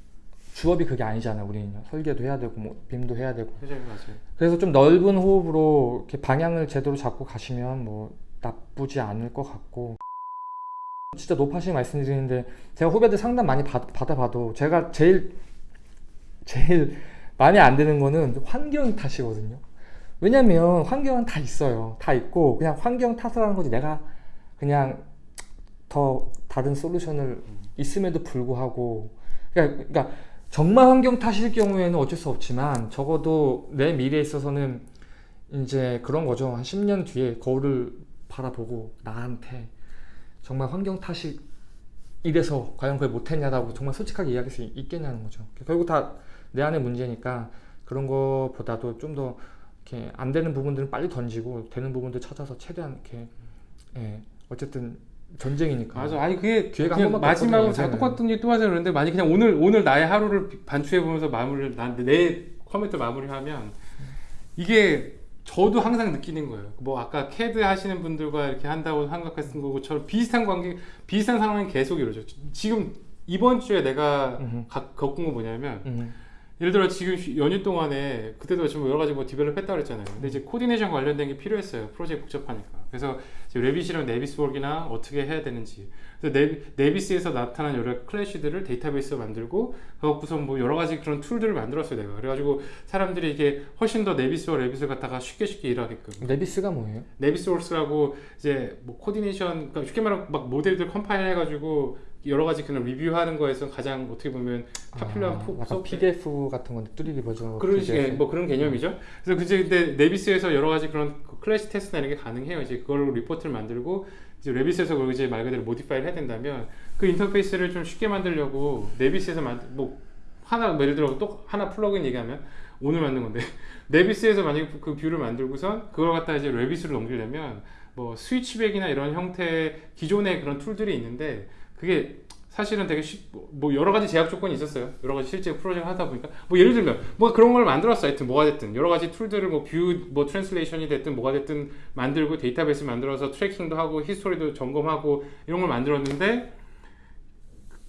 주업이 그게 아니잖아요. 우리는 설계도 해야 되고 뭐 BIM도 해야 되고 맞아요, 맞아요. 그래서 좀 넓은 호흡으로 이렇게 방향을 제대로 잡고 가시면 뭐 나쁘지 않을 것 같고 진짜 노파심에 말씀드리는데 제가 후배들 상담 많이 받, 받아봐도 제가 제일 제일 마음에 안 드는 거는 환경 탓이거든요. 왜냐면 환경은 다 있어요. 다 있고 그냥 환경 탓을 하는 거지 내가 그냥 더 다른 솔루션을 있음에도 불구하고 그러니까, 그러니까 정말 환경 탓일 경우에는 어쩔 수 없지만 적어도 내 미래에 있어서는 이제 그런 거죠. 한 10년 뒤에 거울을 바라보고 나한테 정말 환경 탓이 이래서 과연 그걸 못했냐라고 정말 솔직하게 이야기할 수 있겠냐는 거죠. 결국 다 내 안의 문제니까 그런 거보다도 좀더 이렇게 안 되는 부분들은 빨리 던지고 되는 부분들 찾아서 최대한 이렇게 예, 어쨌든 전쟁이니까. 맞아. 아니 그게 기회가 한 마지막으로 자 똑같은 얘기 또 하자 그러는데 만약 그냥 오늘 오늘 나의 하루를 반추해 보면서 마무리를 난내 컴퓨터 마무리하면 이게 저도 항상 느끼는 거예요. 뭐 아까 CAD 하시는 분들과 이렇게 한다고 생각했던 것처럼 비슷한 관계, 비슷한 상황이 계속 이루어져. 지금 이번 주에 내가 음흠. 가- 겪은 거 뭐냐면 음, 예를 들어 지금 쉬- 연휴 동안에 그때도 지금 여러 가지 뭐 develop 했다 그랬잖아요. 근데 이제 coordination 관련된 게 필요했어요. 프로젝트 복잡하니까. 그래서 Revit이랑 Navisworks나 어떻게 해야 되는지. 그래서 Navi, Navis에서 나타난 여러 clash들을 데이터베이스로 만들고 그걸 갖고서 뭐 여러 가지 그런 툴들을 만들었어요. 내가. 그래가지고 사람들이 이게 훨씬 더 Navis와 Revit을 갖다가 쉽게 쉽게 일하게끔. Navis가 뭐예요? Navisworks라고 이제 뭐 coordination 그러니까 쉽게 말하면 막 모델들 컴파일 해가지고 여러 가지 그런 리뷰하는 거에서 가장 어떻게 보면 popular한 아, 포- 약간 PDF 같은 건데 3D 버전 그런. 식의 뭐 그런 개념이죠. 그래서 그제 근데 Navis에서 여러 가지 그런 그 clash 테스트나 이런 게 가능해요. 이제 그걸로 리포트를 만들고 이제 Revit에서 그걸 이제 말 그대로 modify를 해야 된다면 그 인터페이스를 좀 쉽게 만들려고 Navis에서 만들 뭐 하나 뭐 예를 들어 또 하나 plugin 얘기하면 오늘 만든 건데 Navis에서 만약에 그 view를 만들고선 그걸 갖다 이제 Revit으로 넘기려면 뭐 switchback이나 이런 형태의 기존의 그런 툴들이 있는데 그게 사실은 되게 쉽, 뭐 여러 가지 제약 조건이 있었어요. 여러 가지 실제 프로젝트 하다 보니까 뭐 예를 들면 뭐 그런 걸 만들었어. 하여튼 뭐가 됐든 여러 가지 툴들을 뭐 view 뭐 translation이 됐든 뭐가 됐든 만들고 데이터베이스 만들어서 tracking도 하고 history도 점검하고 이런 걸 만들었는데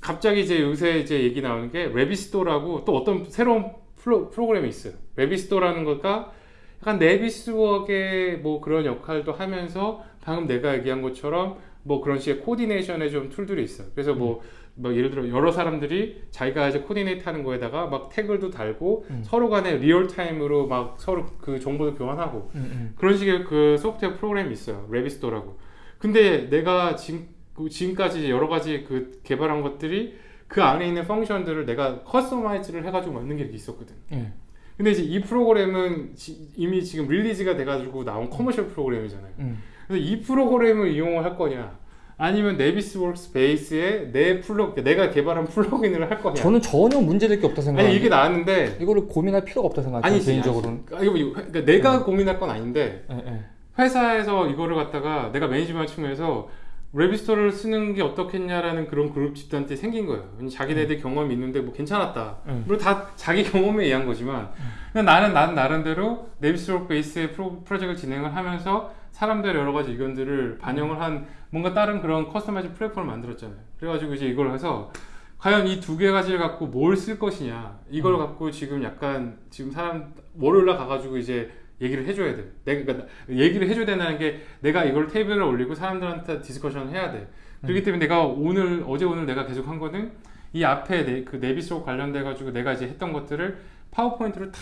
갑자기 이제 요새 이제 얘기 나오는 게 Revizto라고 또 어떤 새로운 프로, 프로그램이 있어요. Revizto라는 거가 약간 Navisworks의 뭐 그런 역할도 하면서 방금 내가 얘기한 것처럼 뭐 그런 식의 coordination의 좀 툴들이 있어요. 그래서 뭐, 뭐 예를 들어 여러 사람들이 자기가 이제 coordinate 하는 거에다가 막 태그도 달고 음. 서로 간에 real time으로 막 서로 그 정보도 교환하고 음, 음. 그런 식의 그 소프트웨어 프로그램이 있어요. Revizto라고. 근데 내가 지금 그 지금까지 여러 가지 그 개발한 것들이 그 안에 있는 function들을 내가 customize를 해가지고 만든 게 있었거든. 예. 근데 이제 이 프로그램은 지- 이미 지금 release가 돼가지고 나온 commercial 프로그램이잖아요. 음. 그래서 이 프로그램을 이용을 할 거냐, 아니면 Navisworks 베이스에 내 플러그, 내가 개발한 plugin을 할 거냐. 저는 전혀 문제될 게 없다 생각해요. 아니 이게 나왔는데 이거를 고민할 필요가 없다 생각해요. 아니지 개인적으로는. 아니지. 아, 이거 뭐- 그러니까 내가 고민할 건 아닌데 예, 예. 회사에서 이거를 갖다가 내가 management 측면에서 Revizto를 쓰는 게 어떻겠냐라는 그런 그룹 집단들이 생긴 거예요. 자기네들 경험이 있는데 뭐 괜찮았다. 음. 물론 다 자기 경험에 의한 거지만 그냥 나는 나는 나름대로 Navis 베이스의 프로, 프로젝트를 진행을 하면서 사람들의 여러 가지 의견들을 반영을 한 뭔가 다른 그런 customize 플랫폼을 만들었잖아요. 그래가지고 이제 이걸 해서 과연 이 두 개 가지를 갖고 뭘 쓸 것이냐 이걸 음. 갖고 지금 약간 지금 사람 월요일 날 가가지고 이제 얘기를 해줘야 돼. 내가 그러니까 얘기를 해줘야 된다는 게 내가 이걸 테이블에 올리고 사람들한테 discussion을 해야 돼. 그렇기 때문에 내가 오늘 어제 오늘 내가 계속 한 거는 이 앞에 네, 그 Navis로 관련돼 가지고 내가 이제 했던 것들을 PowerPoint로 다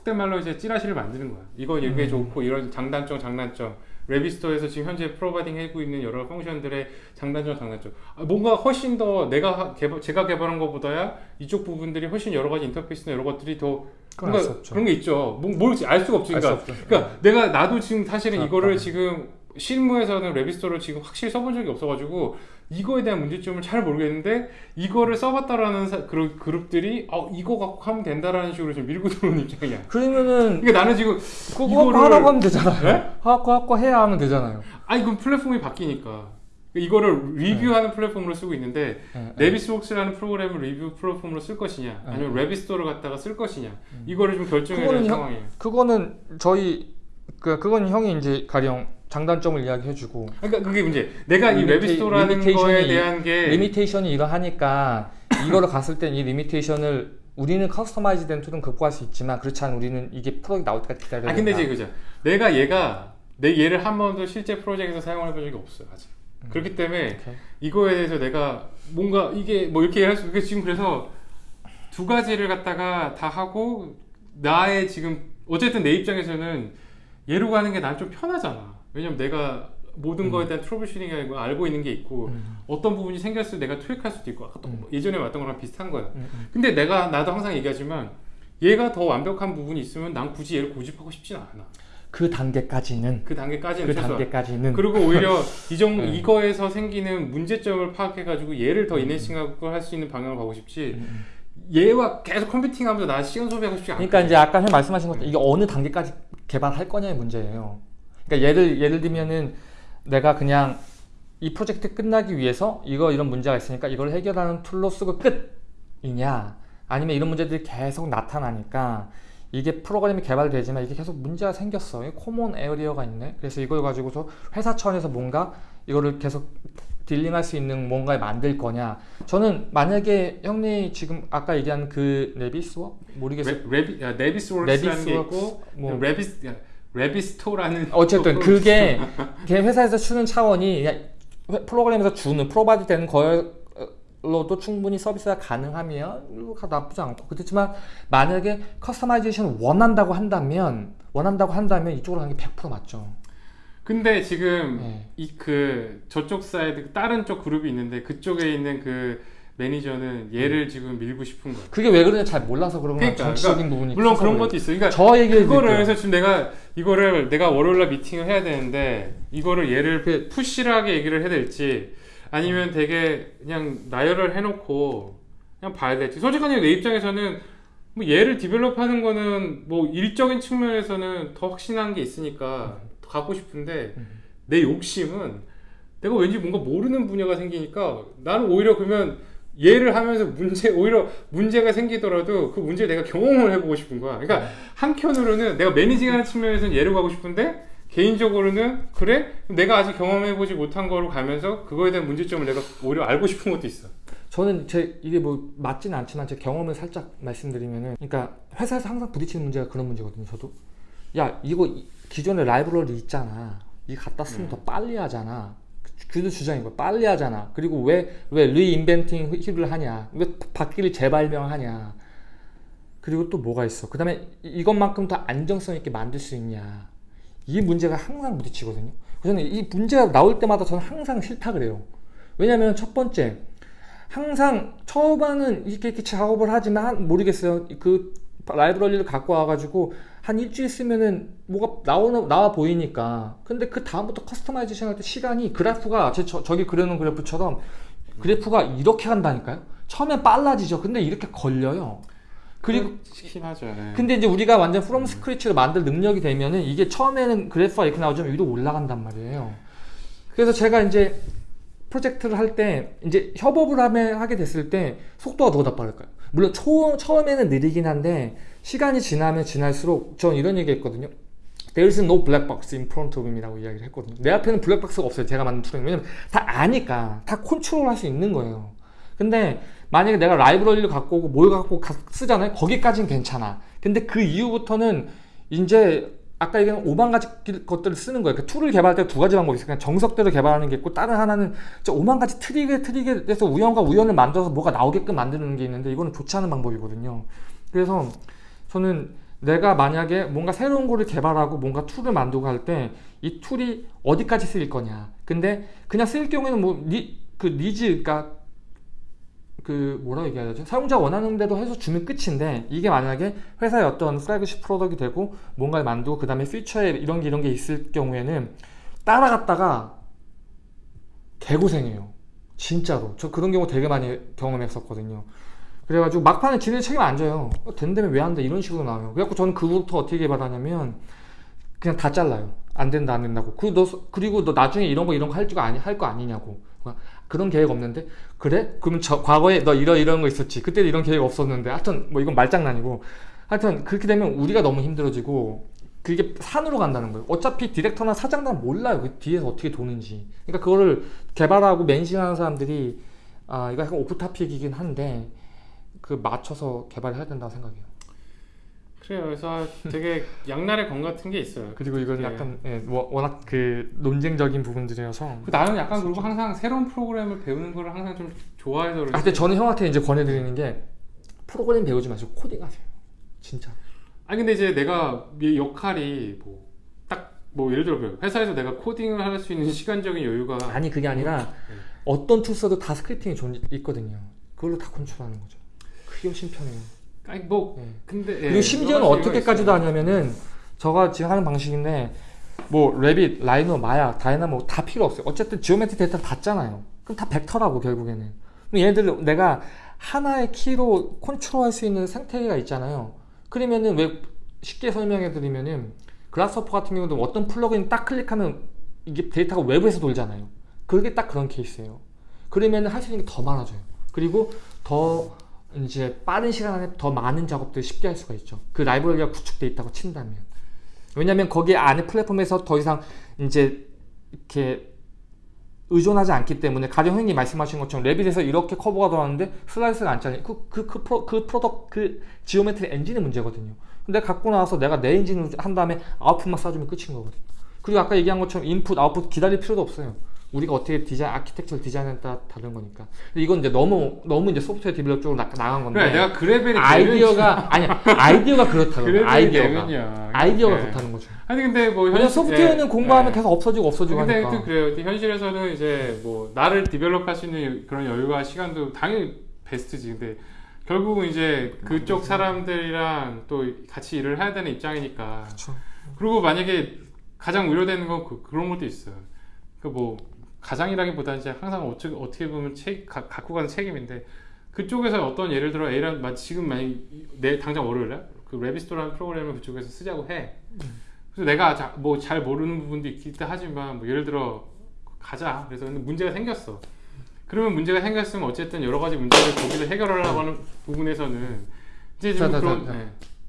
속된 말로 이제 찌라시를 만드는 거야. 이거 이게 음. 좋고 이런 장단점 장단점. Revizto에서 지금 현재 providing 하고 있는 여러 function들의 장단점 장단점. 아, 뭔가 훨씬 더 내가 하- 개발, 제가 개발한 것보다야 이쪽 부분들이 훨씬 여러 가지 인터페이스나 여러 것들이 더. 그런 게 있죠. 뭐, 뭘지 알 수가 없지. 알수 그러니까. 그러니까 내가 나도 지금 사실은 아, 이거를 아. 지금 실무에서는 레비스토를 지금 확실히 써본 적이 없어가지고 이거에 대한 문제점을 잘 모르겠는데 이거를 써봤다라는 사- 그룹, 그룹들이 어 이거 갖고 하면 된다라는 식으로 지금 밀고 들어오는 입장이야. 그러면은 그러니까 나는 지금 그거 이거를- 하라고 하면 되잖아요. 네? 하고 하고 해야 하면 되잖아요. 아니 그럼 플랫폼이 바뀌니까 이거를 리뷰하는 플랫폼으로 쓰고 있는데 네, 네. 레비스웍스라는 프로그램을 리뷰 플랫폼으로 쓸 것이냐 아니면 레비스토를 갖다가 쓸 것이냐 이거를 좀 결정해야 되는 음. 상황이에요. 그거는 저희 그 그건 형이 이제 가령 장단점을 이야기해주고 그러니까 그게 문제. 내가 이 limita- Revizto라는 limitation이- 거에 대한 게 limitation이 이러하니까 이거를 갔을 땐 이 limitation을 우리는 customize 된 툴은 극복할 수 있지만 그렇지 않은 우리는 이게 프로젝트 나올 때까지 기다려야 아 근데 된다. 이제 그죠. 내가 얘가 내 얘를 한 번도 실제 프로젝트에서 사용해 본 적이 없어요 아직. 그렇기 때문에 오케이. 이거에 대해서 내가 뭔가 이게 뭐 이렇게 할 수, 지금 그래서 두 가지를 갖다가 다 하고 나의 지금 어쨌든 내 입장에서는 얘로 가는 게 난 좀 편하잖아. 왜냐면 내가 모든 거에 대한 troubleshooting이 아니고 알고 있는 게 있고 음. 어떤 부분이 생겼을 때 내가 투입할 수도 있고 음. 예전에 왔던 거랑 비슷한 거야. 음, 음. 근데 내가 나도 항상 얘기하지만 얘가 더 완벽한 부분이 있으면 난 굳이 얘를 고집하고 싶진 않아. 그 단계까지는 그 단계까지는 그 최소한. 단계까지는 그리고 오히려 이 정도 네. 이거에서 생기는 문제점을 파악해 가지고 얘를 더 enhancing하고 할 수 있는 방향을 가고 싶지 음, 음. 얘와 계속 competing하면서 나 시간 소비하고 싶지 않아. 그러니까 이제 아까 형 말씀하신 것처럼 이게 어느 단계까지 개발할 거냐의 문제예요. 그러니까 예를 예를 들면은 내가 그냥 이 프로젝트 끝나기 위해서 이거 이런 문제가 있으니까 이걸 해결하는 툴로 쓰고 끝이냐 아니면 이런 문제들이 계속 나타나니까 이게 프로그램이 개발되지만 이게 계속 문제가 생겼어. 이 common area가 있네. 그래서 이걸 가지고서 회사 차원에서 뭔가 이거를 계속 dealing할 수 있는 뭔가를 만들 거냐. 저는 만약에 형님 지금 아까 얘기한 그 Revizto 모르겠어요. 레, 레비, 야, 네비스웍스라는 게 있고 뭐 레비스 야, Revizto라는 어쨌든 그게 걔 회사에서 주는 차원이 프로그램에서 주는 provide 되는 거로도 충분히 서비스가 가능하면 가- 나쁘지 않고 그렇지만 만약에 customization 원한다고 한다면 원한다고 한다면 이쪽으로 가는 게 100% 맞죠. 근데 지금 네. 이그 저쪽 사이드 다른 쪽 그룹이 있는데 그쪽에 있는 그 매니저는 얘를 지금 밀고 싶은 거야. 그게 왜 그런지 잘 몰라서 그런 거야. 그러니까, 정치적인 부분이 물론 그런. 것도 있어. 그러니까 저 얘기를 그거를. 해서 지금 내가 이거를 내가 월요일 날 미팅을 해야 되는데 이거를 얘를 push하게 얘기를 해야 될지 아니면 되게 그냥 나열을 해놓고 그냥 봐야 될지 솔직하게 내 입장에서는 뭐 얘를 develop하는 거는 뭐 일적인 측면에서는 더 확신한 게 있으니까 더 갖고 싶은데 음. 내 욕심은 내가 왠지 뭔가 모르는 분야가 생기니까 나는 오히려 그러면 얘를 하면서 문제 오히려 문제가 생기더라도 그 문제를 내가 경험을 해보고 싶은 거야. 그러니까 한편으로는 내가 매니징하는 측면에서는 얘를 가고 싶은데 개인적으로는 그래 내가 아직 경험해보지 못한 거로 가면서 그거에 대한 문제점을 내가 오히려 알고 싶은 것도 있어. 저는 제 이게 뭐 맞지는 않지만 제 경험을 살짝 말씀드리면은 그러니까 회사에서 항상 부딪히는 문제가 그런 문제거든요. 저도 야 이거 이- 기존에 라이브러리 있잖아. 이거 갖다 쓰면 더 빨리 하잖아. 그도 주장인 거야. 빨리 하잖아. 그리고 왜 왜 리인벤팅 힐을 하냐? 왜 바퀴를 재발명하냐? 그리고 또 뭐가 있어? 그 다음에 이- 이것만큼 더 안정성 있게 만들 수 있냐? 이 문제가 항상 부딪히거든요. 저는 이 문제가 나올 때마다 저는 항상 싫다 그래요. 왜냐하면 첫 번째 항상 처음에는 이렇게, 이렇게 작업을 하지만 한- 모르겠어요. 그 라이브러리를 갖고 와가지고 한 일주일 쓰면은 뭐가 나오나 나와 보이니까. 근데 그 다음부터 customization 할 때 시간이 그래프가 제 저, 저기 그려놓은 그래프처럼 그래프가 이렇게 간다니까요. 처음엔 빨라지죠. 근데 이렇게 걸려요. 그리고 하죠. 네. 근데 이제 우리가 완전 from scratch로 만들 능력이 되면은 이게 처음에는 그래프가 이렇게 나오지만 위로 올라간단 말이에요. 그래서 제가 이제 프로젝트를 할 때 이제 협업을 하면 하게 됐을 때 속도가 더 빠를까요? 물론 초, 처음에는 느리긴 한데 시간이 지나면 지날수록 전 이런 얘기 했거든요. There is no black box in front of me이라고 이야기를 했거든요. 내 앞에는 블랙박스가 없어요. 제가 만든 툴은. 왜냐면 다 아니까. 다 컨트롤 할 수 있는 거예요. 근데 만약에 내가 라이브러리를 갖고 오고 뭘 갖고 가- 쓰잖아요. 거기까지는 괜찮아. 근데 그 이후부터는 이제 아까 얘기한 5만 가지 길- 것들을 쓰는 거예요. 그 툴을 개발할 때 두 가지 방법이 있어요. 그냥 정석대로 개발하는 게 있고 다른 하나는 저 5만 가지 트릭에 트릭에 대해서 우연과 우연을 만들어서 뭐가 나오게끔 만드는 게 있는데 이거는 좋지 않은 방법이거든요. 그래서 저는 내가 만약에 뭔가 새로운 거를 개발하고 뭔가 툴을 만들고 할 때 이 툴이 어디까지 쓰일 거냐. 근데 그냥 쓰일 경우에는 뭐그 니즈 그러니까 그 뭐라 얘기해야 되죠? 사용자 원하는 대로 해서 주면 끝인데 이게 만약에 회사의 어떤 flagship product이 되고 뭔가를 만들고 그 다음에 피처에 이런 게 이런 게 있을 경우에는 따라갔다가 개고생해요. 진짜로. 저 그런 경우 되게 많이 경험했었거든요. 그래가지고 막판에 지네 책임 안 져요. 어, 된다면 왜 안 돼? 이런 식으로 나와요. 그래갖고 저는 그부터 어떻게 개발하냐면 그냥 다 잘라요. 안 된다 안 된다고. 그 너, 그리고 너 나중에 이런 거 이런 거할줄 아니 할 거 아니냐고. 그런 계획 없는데 그래? 그럼 저 과거에 너 이런 이런 거 있었지. 그때 이런 계획 없었는데. 하여튼 뭐 이건 말장난이고. 하여튼 그렇게 되면 우리가 너무 힘들어지고 그게 산으로 간다는 거예요. 어차피 디렉터나 사장들은 몰라요. 그 뒤에서 어떻게 도는지. 그러니까 그거를 개발하고 멘싱하는 사람들이 아 이거 약간 오프 타픽이긴 한데 그 맞춰서 개발해야 된다고 생각해요. 그래요. 그래서 되게 양날의 검 같은 게 있어요. 그리고 이건 예. 약간 예, 워- 워낙 그 논쟁적인 부분들이어서. 그 나는 약간 그리고 항상 새로운 프로그램을 배우는 거를 항상 좀 좋아해서 그런지 아, 근데 저는 형한테 이제 권해드리는 게 프로그램 배우지 마시고 코딩하세요. 진짜. 아니 근데 이제 내가 이 역할이 뭐 딱 뭐 예를 들어 회사에서 내가 코딩을 할 수 있는 시간적인 여유가 아니 그게 아니라 네. 어떤 툴 써도 다 scripting이 존, 있거든요. 그걸로 다 컨트롤하는 거죠. 그게 훨씬 편해요. 아니 뭐 예. 근데 예, 그리고 심지어는 어떻게까지도. 하냐면은 저가 지금 하는 방식인데 뭐 Revit, Rhino, Maya, Dynamo 다 필요 없어요. 어쨌든 geometry 데이터를 봤잖아요. 그럼 다 벡터라고 결국에는. 그럼 얘네들 내가 하나의 키로 컨트롤할 수 있는 생태계가 있잖아요. 그러면은 왜 쉽게 설명해 드리면은 Grasshopper 같은 경우도 어떤 플러그인 딱 클릭하면 이게 데이터가 외부에서 돌잖아요. 그게 딱 그런 케이스예요. 그러면은 할 수 있는 게 더 많아져요. 그리고 더 이제 빠른 시간 안에 더 많은 작업들을 쉽게 할 수가 있죠. 그 라이브러리가 구축돼 있다고 친다면. 왜냐면 거기 안에 플랫폼에서 더 이상 이제 이렇게 의존하지 않기 때문에 가령 형님 말씀하신 것처럼 Revit에서 이렇게 curve가 들어왔는데 slice가 안 잘려 그, 그, 그, 프로, 그 product 그 geometry 엔진의 문제거든요 근데 갖고 나와서 내가 내 엔진을 한 다음에 아웃풋만 쏴주면 끝인 거거든요 그리고 아까 얘기한 것처럼 인풋 아웃풋 기다릴 필요도 없어요 우리가 어떻게 디자인 아키텍처를 디자인에 따라 다른 거니까 근데 이건 이제 너무 너무 이제 소프트웨어 디벨롭 쪽으로 나, 나간 건데 그래 내가 그레벨이 아이디어가 아니 아이디어가 그렇다고 아이디어가 되면요. 아이디어가 예. 그렇다는 거죠 아니 근데 뭐 현실- 소프트웨어는 예, 공부하면 예. 계속 없어지고 없어지고 근데 하니까 또 그래요. 근데 현실에서는 이제 뭐 나를 디벨롭할 수 있는 그런 여유와 시간도 당연히 베스트지. 근데 결국은 이제 그쪽 사람들이랑 또 같이 일을 해야 되는 입장이니까. 그렇죠. 그리고 만약에 가장 우려되는 건 그, 그런 것도 있어요. 그뭐 가장이라기보다 이제 항상 어떻게 어떻게 보면 책 가, 갖고 가는 책임인데 그쪽에서 어떤 예를 들어 마- 지금 만약 내 당장 월요일에 그 레비스토라는 프로그램을 그쪽에서 쓰자고 해. 그래서 내가 뭐 잘 모르는 부분도 있긴 하지만 뭐 예를 들어 가자. 그래서 근데 문제가 생겼어. 그러면 문제가 생겼으면 어쨌든 여러 가지 문제를 거기서 해결하려고 하는 부분에서는 이제 좀 자, 자, 그런 자, 자. 예.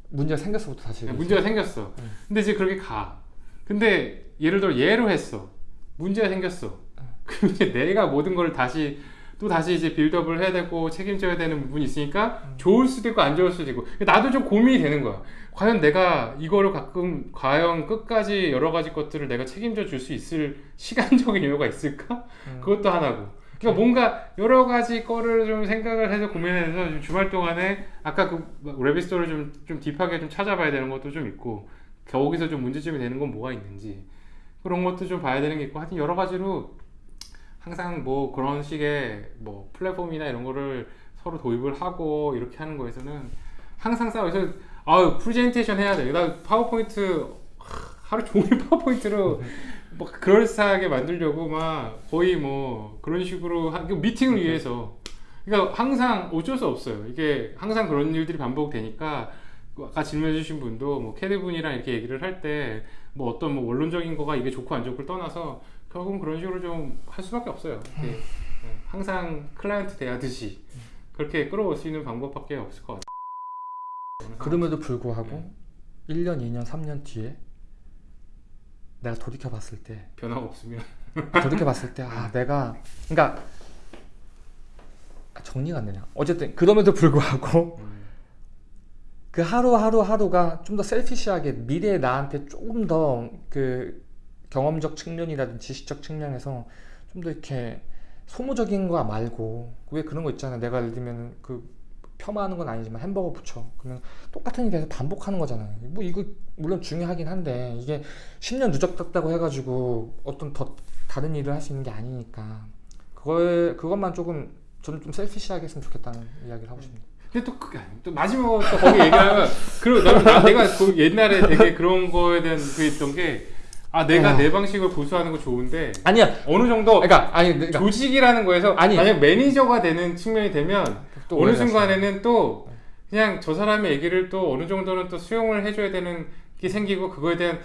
문제가 생겼어부터 다시 네. 문제가 생겼어. 네. 근데 이제 그렇게 가. 근데 예를 들어 예로 했어. 문제가 생겼어. 그럼 이제 내가 모든 걸 다시 또 다시 이제 빌드업을 해야 되고 책임져야 되는 부분이 있으니까 음. 좋을 수도 있고 안 좋을 수도 있고 나도 좀 고민이 되는 거야. 과연 내가 이거를 가끔 과연 끝까지 여러 가지 것들을 내가 책임져 줄 수 있을 시간적인 여유가 있을까? 음. 그것도 하나고. 그러니까 뭔가 여러 가지 거를 좀 생각을 해서 고민해서 좀 주말 동안에 아까 그 Revizto를 좀, 좀 deep하게 좀 찾아봐야 되는 것도 좀 있고 거기서 좀 문제점이 되는 건 뭐가 있는지 그런 것도 좀 봐야 되는 게 있고 하여튼 여러 가지로 항상 뭐 그런 식의 뭐 플랫폼이나 이런 거를 서로 도입을 하고 이렇게 하는 거에서는 항상 싸워. 그래서 아 프레젠테이션 해야 돼. 나 파워포인트 하- 하루 종일 PowerPoint로 막 그럴싸하게 만들려고 막 거의 뭐 그런 식으로 하, 그 미팅을 위해서 그러니까 항상 어쩔 수 없어요. 이게 항상 그런 일들이 반복되니까 아까 질문해주신 분도 뭐 CAD 분이랑 이렇게 얘기를 할 때 뭐 어떤 뭐 원론적인 거가 이게 좋고 안 좋고를 떠나서 결국은 그런 식으로 좀 할 수밖에 없어요. 이게 네, 항상 클라이언트 대하듯이 그렇게 끌어올 수 있는 방법밖에 없을 것 같아요. 그럼에도 불구하고 1년, 2년, 3년 뒤에 내가 돌이켜 봤을 때 변화가 없으면. 돌이켜 봤을 때 아 내가 그러니까 정리가 안 되냐 어쨌든 그럼에도 불구하고 그 하루 하루 하루가 좀 더 셀피시하게 미래의 나한테 조금 더 그 경험적 측면이라든지 지식적 측면에서 좀 더 이렇게 소모적인 거 말고 왜 그런 거 있잖아. 내가 예를 들면 그 폄하하는 건 아니지만 햄버거 부쳐 그러면 똑같은 일 계속 반복하는 거잖아요. 뭐 이거 물론 중요하긴 한데 이게 10년 누적됐다고 해가지고 어떤 더 다른 일을 할 수 있는 게 아니니까 그거에 그것만 조금 저는 좀 selfish하게 했으면 좋겠다는 이야기를 하고 싶습니다. 근데 또, 그, 또 마지막으로 또 거기 얘기하면 그리고 나, 나- 내가 그 옛날에 되게 그런 거에 대한 그 있던 게 아 내가 어. 내 방식을 고수하는 거 좋은데 아니야. 어느 정도 그러니까 아니 그러니까 조직이라는 거에서 아니. 만약 매니저가 되는 측면이 되면 또 어느 순간에는 또 그냥 저 사람의 얘기를 또 어느 정도는 또 수용을 해줘야 되는 게 생기고 그거에 대한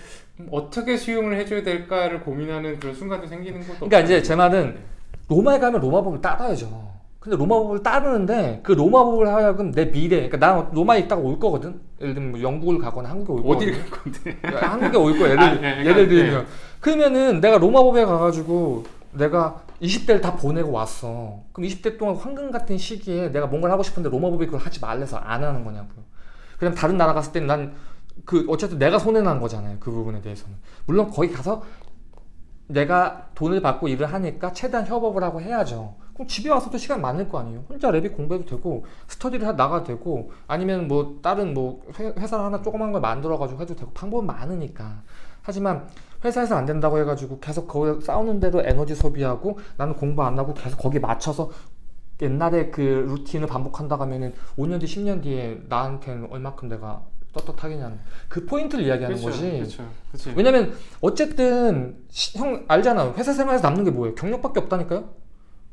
어떻게 수용을 해줘야 될까를 고민하는 그런 순간도 생기는 것도 그러니까 이제 제 말은 로마에 가면 로마법을 따라야죠. 근데 로마 법을 따르는데 그 로마 법을 하여금 내 미래, 그러니까 나 로마에 있다가 올 거거든. 예를 들면 뭐 영국을 가거나 한국에 올 거거든. 어디를 갈 건데 그러니까 한국에 올 거야. 예를, 아, 네, 예를 들면 그러면은 내가 로마 법에 가가지고 내가 20대를 다 보내고 왔어. 그럼 20대 동안 황금 같은 시기에 내가 뭔가를 하고 싶은데 로마 법이 그걸 하지 말래서 안 하는 거냐고요. 그냥 다른 나라 갔을 때는 난 그 어쨌든 내가 손해 난 거잖아요. 그 부분에 대해서는. 물론 거기 가서 내가 돈을 받고 일을 하니까 최대한 협업을 하고 해야죠. 그럼 집에 와서도 시간 많을 거 아니에요. 혼자 랩이 공부해도 되고 스터디를 하- 나가도 되고 아니면 뭐 다른 뭐 회- 회사를 하나 조그만 걸 만들어 가지고 해도 되고 방법은 많으니까. 하지만 회사에서 안 된다고 해가지고 계속 거기 싸우는 대로 에너지 소비하고 나는 공부 안 하고 계속 거기 맞춰서 옛날에 그 루틴을 반복한다 하면은 5년 뒤, 10년 뒤에 나한테는 얼마큼 내가 떳떳하겠냐는 그 포인트를 이야기하는 그렇죠 거지. 그렇죠 그렇지 왜냐면 어쨌든 시- 형 알잖아 회사 생활에서 남는 게 뭐예요 경력밖에 없다니까요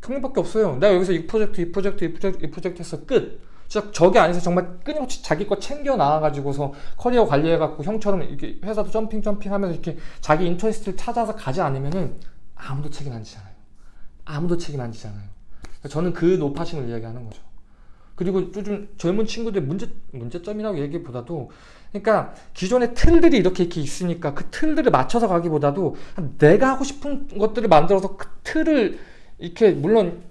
경력밖에 없어요. 내가 여기서 이 프로젝트 이 프로젝트 이 프로젝트 이 프로젝트 해서 끝. 진짜 저게 안에서 정말 끊임없이 자기 거 챙겨 나와가지고서 커리어 관리해갖고 형처럼 이렇게 회사도 jumping jumping 하면서 이렇게 자기 interest를 찾아서 가지 않으면은 아무도 책임 안 지잖아요. 아무도 책임 안 지잖아요. 저는 그 노파심을 이야기하는 거죠. 그리고 요즘 젊은 친구들 문제 문제점이라고 얘기보다도 그러니까 기존의 틀들이 이렇게 이렇게 있으니까 그 틀들을 맞춰서 가기보다도 내가 하고 싶은 것들을 만들어서 그 틀을 이렇게 물론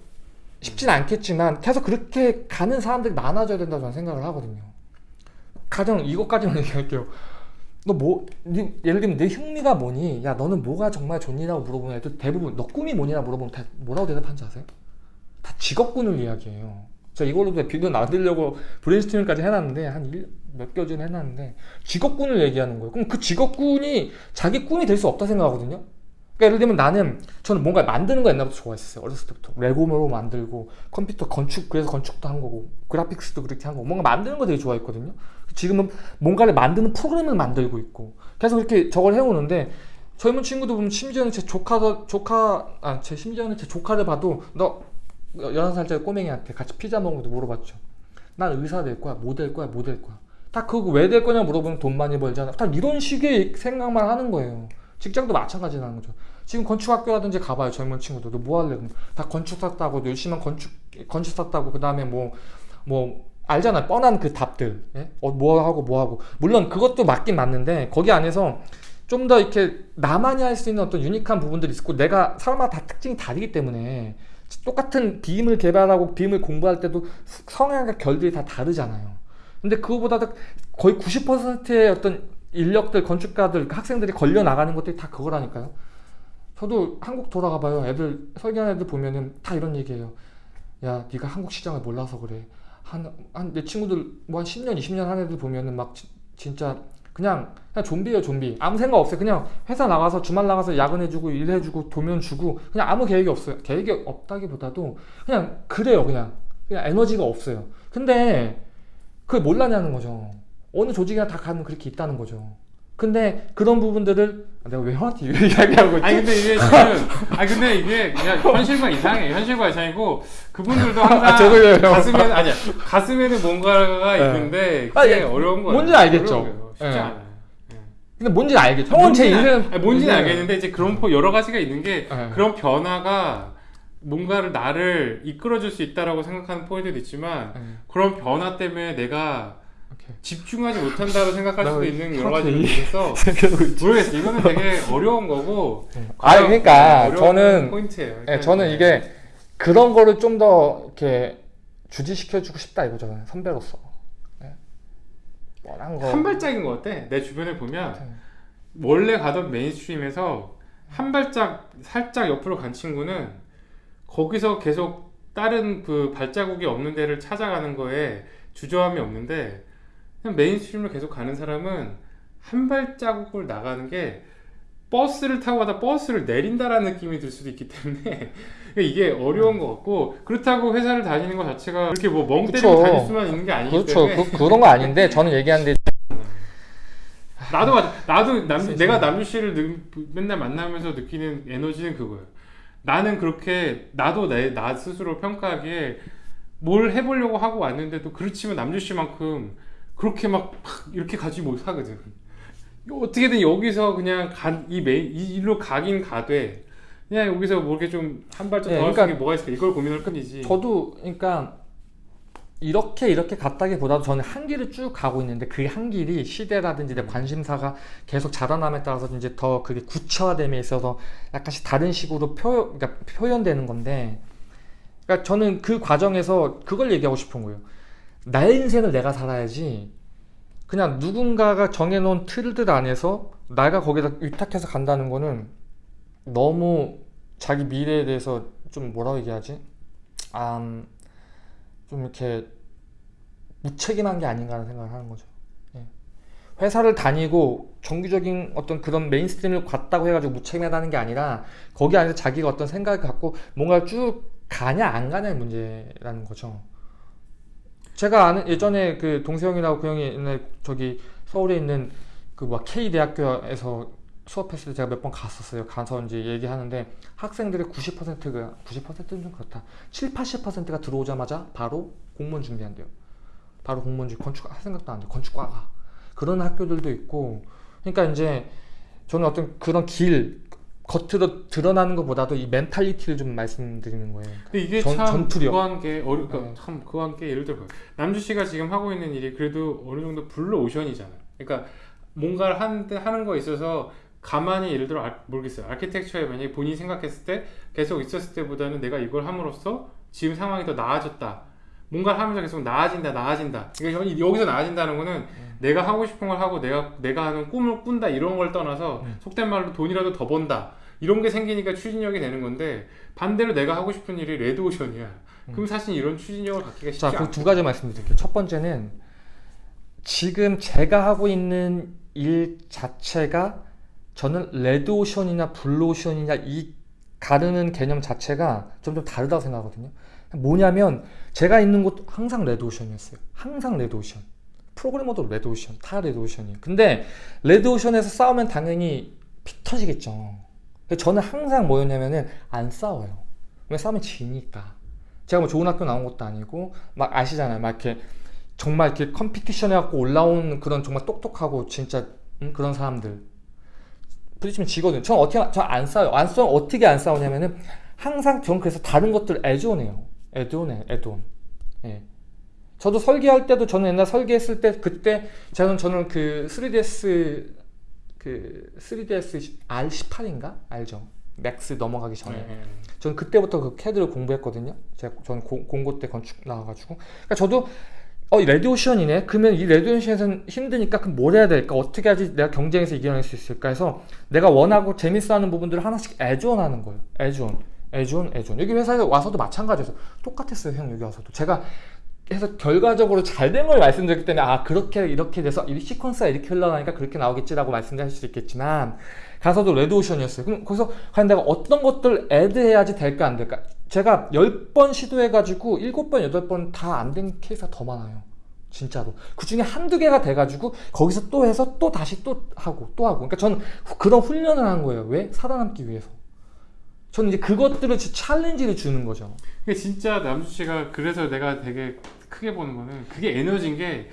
쉽진 않겠지만 계속 그렇게 가는 사람들이 많아져야 된다고 저는 생각을 하거든요. 가령 이것까지만 얘기할게요. 너 뭐, 네, 예를 들면 내 흥미가 뭐니? 야, 너는 뭐가 정말 좋니라고 물어보면 애들 대부분 너 꿈이 뭐니라 물어보면 다 뭐라고 대답하는지 아세요? 다 직업군을 이야기해요. 제가 이걸로도 비디오 만들려고 브레인스토밍까지 해놨는데 한몇 개월 전에 해놨는데 직업군을 얘기하는 거예요. 그럼 그 직업군이 자기 꿈이 될 수 없다 생각하거든요. 그러니까 예를 들면 나는 저는 뭔가 만드는 거 옛날부터 좋아했어요. 어렸을 때부터 레고로 만들고 컴퓨터 건축 그래서 건축도 한 거고 그래픽스도 그렇게 한 거고 뭔가 만드는 거 되게 좋아했거든요. 지금은 뭔가를 만드는 프로그램을 만들고 있고 계속 이렇게 저걸 해오는데 젊은 친구도 보면 심지어는 제 조카 조카 아 제 심지어는 제 조카를 봐도 너 11살짜리 꼬맹이한테 같이 피자 먹으면서 물어봤죠. 난 의사 될 거야, 뭐 될 거야, 뭐 될 거야. 다 그거 왜 될 거냐 물어보면 돈 많이 벌잖아. 다 이런 식의 생각만 하는 거예요. 직장도 마찬가지라는 거죠. 지금 건축학교라든지 가봐요 젊은 친구들. 너뭐 할래? 다 건축사 따고 열심히 건축 건축사 따고 그 다음에 뭐뭐 알잖아 뻔한 그 답들. 예? 어, 뭐 하고 뭐 하고. 물론 그것도 맞긴 맞는데 거기 안에서 좀 더 이렇게 나만이 할 수 있는 어떤 유니크한 부분들이 있고 내가 사람마다 다 특징이 다르기 때문에 똑같은 빔을 개발하고 빔을 공부할 때도 성향과 결들이 다 다르잖아요. 근데 그거보다도 거의 90%의 어떤 인력들, 건축가들, 학생들이 걸려 나가는 것들이 다 그거라니까요. 저도 한국 돌아가 봐요. 애들 설계하는 애들 보면은 다 이런 얘기해요. 야, 네가 한국 시장을 몰라서 그래. 한 한 내 친구들 뭐 한 10년, 20년 한 애들 보면은 막 지- 진짜 그냥 그냥 좀비예요, 좀비. 아무 생각 없어요. 그냥 회사 나가서 주말 나가서 야근해 주고 일해 주고 도면 주고 그냥 아무 계획이 없어요. 계획이 없다기보다도 그냥 그래요, 그냥 그냥 에너지가 없어요. 근데 그걸 몰라냐는 거죠. 어느 조직이나 다 가면 그렇게 있다는 거죠. 근데 그런 부분들을 아, 내가 왜 형한테 이야기하고 있지? 아니 근데 이게 지금 아니 근데 이게 그냥 현실과 이상해 현실과 이상이고 그분들도 항상 아, 저도요, 형. 가슴에 아니야 가슴에는 뭔가가 네. 있는데 아, 그게 예. 어려운 거예요. 뭔지 알겠죠. 쉽지 예. 않아요. 근데 뭔지 알겠죠. 형은 제 인생 알- 아니, 뭔지는 알겠는데 이제 그런 포 여러 가지가 있는 게 네. 그런 변화가 뭔가를 나를 이끌어줄 수 있다라고 생각하는 포인트도 있지만 네. 그런 변화 때문에 내가. 집중하지 못한다고 생각할 나 수도 왜 있는 여러 가지가 있어서. 모르겠어 이거는 되게 어려운 거고 아 그러니까 어려운 저는 포인트예요. 예, 그러니까 저는 이게 그런 거를 좀 더 이렇게 주지시켜주고 싶다 이거죠. 선배로서. 한 거. 한 발짝인 것 같아. 내 주변에 보면 같아. 원래 가던 mainstream에서 한 발짝 살짝 옆으로 간 친구는 거기서 계속 다른 그 발자국이 없는 데를 찾아가는 거에 주저함이 없는데 그냥 mainstream을 계속 가는 사람은 한 발자국을 나가는 게 버스를 타고 가다 버스를 내린다라는 느낌이 들 수도 있기 때문에 이게 어려운 것 같고 그렇다고 회사를 다니는 것 자체가 그렇게 뭐멍 때리고 그쵸. 다닐 수만 있는 게 아니기 그렇죠. 때문에 그, 그런 거 아닌데 저는 얘기하는데 나도 맞- 나도 남. 내가 남주 씨를 느- 맨날 만나면서 느끼는 에너지는 그거예요. 나는 그렇게 나도 내 나 스스로 평가하기에 뭘 해보려고 하고 왔는데도 그렇지만 남주 씨만큼 그렇게 막, 막 이렇게 가지 못하거든. 어떻게든 여기서 그냥 간, 이 메인 이 일로 가긴 가되 그냥 여기서 뭐 이렇게 좀 한 발짝 네, 더할수 그러니까 뭐가 있을까 이걸 고민할 뿐이지. 저도 그러니까 이렇게 이렇게 갔다기보다도 저는 한 길을 쭉 가고 있는데 그 한 길이 시대라든지 내 관심사가 계속 자라남에 따라서 이제 더 그게 구체화됨에 있어서 약간씩 다른 식으로 표, 그러니까 표현되는 건데 그러니까 저는 그 과정에서 그걸 얘기하고 싶은 거예요. 나의 인생을 내가 살아야지 그냥 누군가가 정해놓은 틀들 안에서 내가 거기다 위탁해서 간다는 거는 너무 자기 미래에 대해서 좀 뭐라고 얘기하지? 아, 음, 좀 이렇게 무책임한 게 아닌가 하는 생각을 하는 거죠. 예. 회사를 다니고 정규적인 어떤 그런 메인스트림을 갔다고 해가지고 무책임하다는 게 아니라 거기 안에서 자기가 어떤 생각을 갖고 뭔가를 쭉 가냐 안 가냐의 문제라는 거죠. 제가 아는 예전에 그 동세형이라고 그 형이 옛날에 저기 서울에 있는 그막 K 대학교에서 수업했을 때 제가 몇 번 갔었어요. 가서 이제 얘기하는데 학생들의 90%가 90%는 좀 그렇다. 7, 80%가 들어오자마자 바로 공무원 준비한대요. 바로 공무원 준비 건축 할 생각도 안 돼. 건축과가 그런 학교들도 있고. 그러니까 이제 저는 어떤 그런 길 겉으로 드러나는 것보다도 이 mentality를 좀 말씀드리는 거예요. 근데 이게 전- 참 전투력. 그거 한 게 어려 그러니까 네. 참 그거 한 게 예를 들어 남주 씨가 지금 하고 있는 일이 그래도 어느 정도 블루 오션이잖아요. 그러니까 뭔가를 하는 하는 거에 있어서 가만히 예를 들어 알, 모르겠어요. 아키텍처에 만약에 본인이 생각했을 때 계속 있었을 때보다는 내가 이걸 함으로써 지금 상황이 더 나아졌다. 뭔가를 하면서 계속 나아진다, 나아진다. 그러니까 여- 여기서 나아진다는 거는 내가 하고 싶은 걸 하고 내가 내가 하는 꿈을 꾼다 이런 걸 떠나서 음. 속된 말로 돈이라도 더 번다. 이런 게 생기니까 추진력이 되는 건데 반대로 내가 하고 싶은 일이 레드오션이야. 그럼 사실 이런 추진력을 갖기가 쉽지 자, 않아. 그두 가지 말씀드릴게요. 첫 번째는 지금 제가 하고 있는 일 자체가 저는 레드오션이나 블루오션이냐 이 가르는 개념 자체가 좀 좀 다르다고 생각하거든요. 뭐냐면 제가 있는 곳 항상 레드오션이었어요. 항상 레드오션. 프로그래머도 레드오션, 다 레드오션이에요. 근데 레드오션에서 싸우면 당연히 피 터지겠죠. 저는 항상 뭐였냐면은 안 싸워요. 왜 싸우면 지니까. 제가 뭐 좋은 학교 나온 것도 아니고 막 아시잖아요. 막 이렇게 정말 이렇게 competition 해갖고 올라온 그런 정말 똑똑하고 진짜 음, 그런 사람들 부딪히면 지거든요. 전 어떻게 저안 싸워요. 안 싸워 어떻게 안 싸우냐면은 항상 전 그래서 다른 것들 애존해요. 애존해, 애존. 예. 저도 설계할 때도 저는 옛날 설계했을 때 그때 저는 저는 그 3ds 그 3ds R18인가 알죠? 맥스 넘어가기 전에 네. 저는 그때부터 그 캐드를 공부했거든요. 제가 저는 고- 공고 때 건축 나와가지고. 그러니까 저도 어 레드 오션이네. 그러면 이 레드 오션에서는 힘드니까 그럼 뭘 해야 될까? 어떻게 하지 내가 경쟁에서 이겨낼 수 있을까? 해서 내가 원하고 재밌어하는 부분들을 하나씩 애존하는 거예요. add-on, add-on, add-on. 여기 회사에 와서도 마찬가지였어요. 똑같았어요, 형 여기 와서도. 제가 해서 결과적으로 잘 된 걸 말씀드렸기 때문에 아 그렇게 이렇게 돼서 이 시퀀스가 이렇게 흘러나니까 그렇게 나오겠지라고 말씀드릴 수 있겠지만 가서도 레드오션이었어요. 그럼 거기서 과연 내가 어떤 것들 add해야지 될까 안 될까? 제가 10번 시도해가지고 7번, 8번 다 안 된 케이스가 더 많아요. 진짜로. 그 중에 한두 개가 돼가지고 거기서 또 해서 또 다시 또 하고 또 하고. 그러니까 저는 후- 그런 훈련을 한 거예요. 왜? 살아남기 위해서. 저는 이제 그것들을 주- challenge를 주는 거죠. 그게 진짜 남주 씨가 그래서 내가 되게 크게 보는 거는 그게 에너지인 게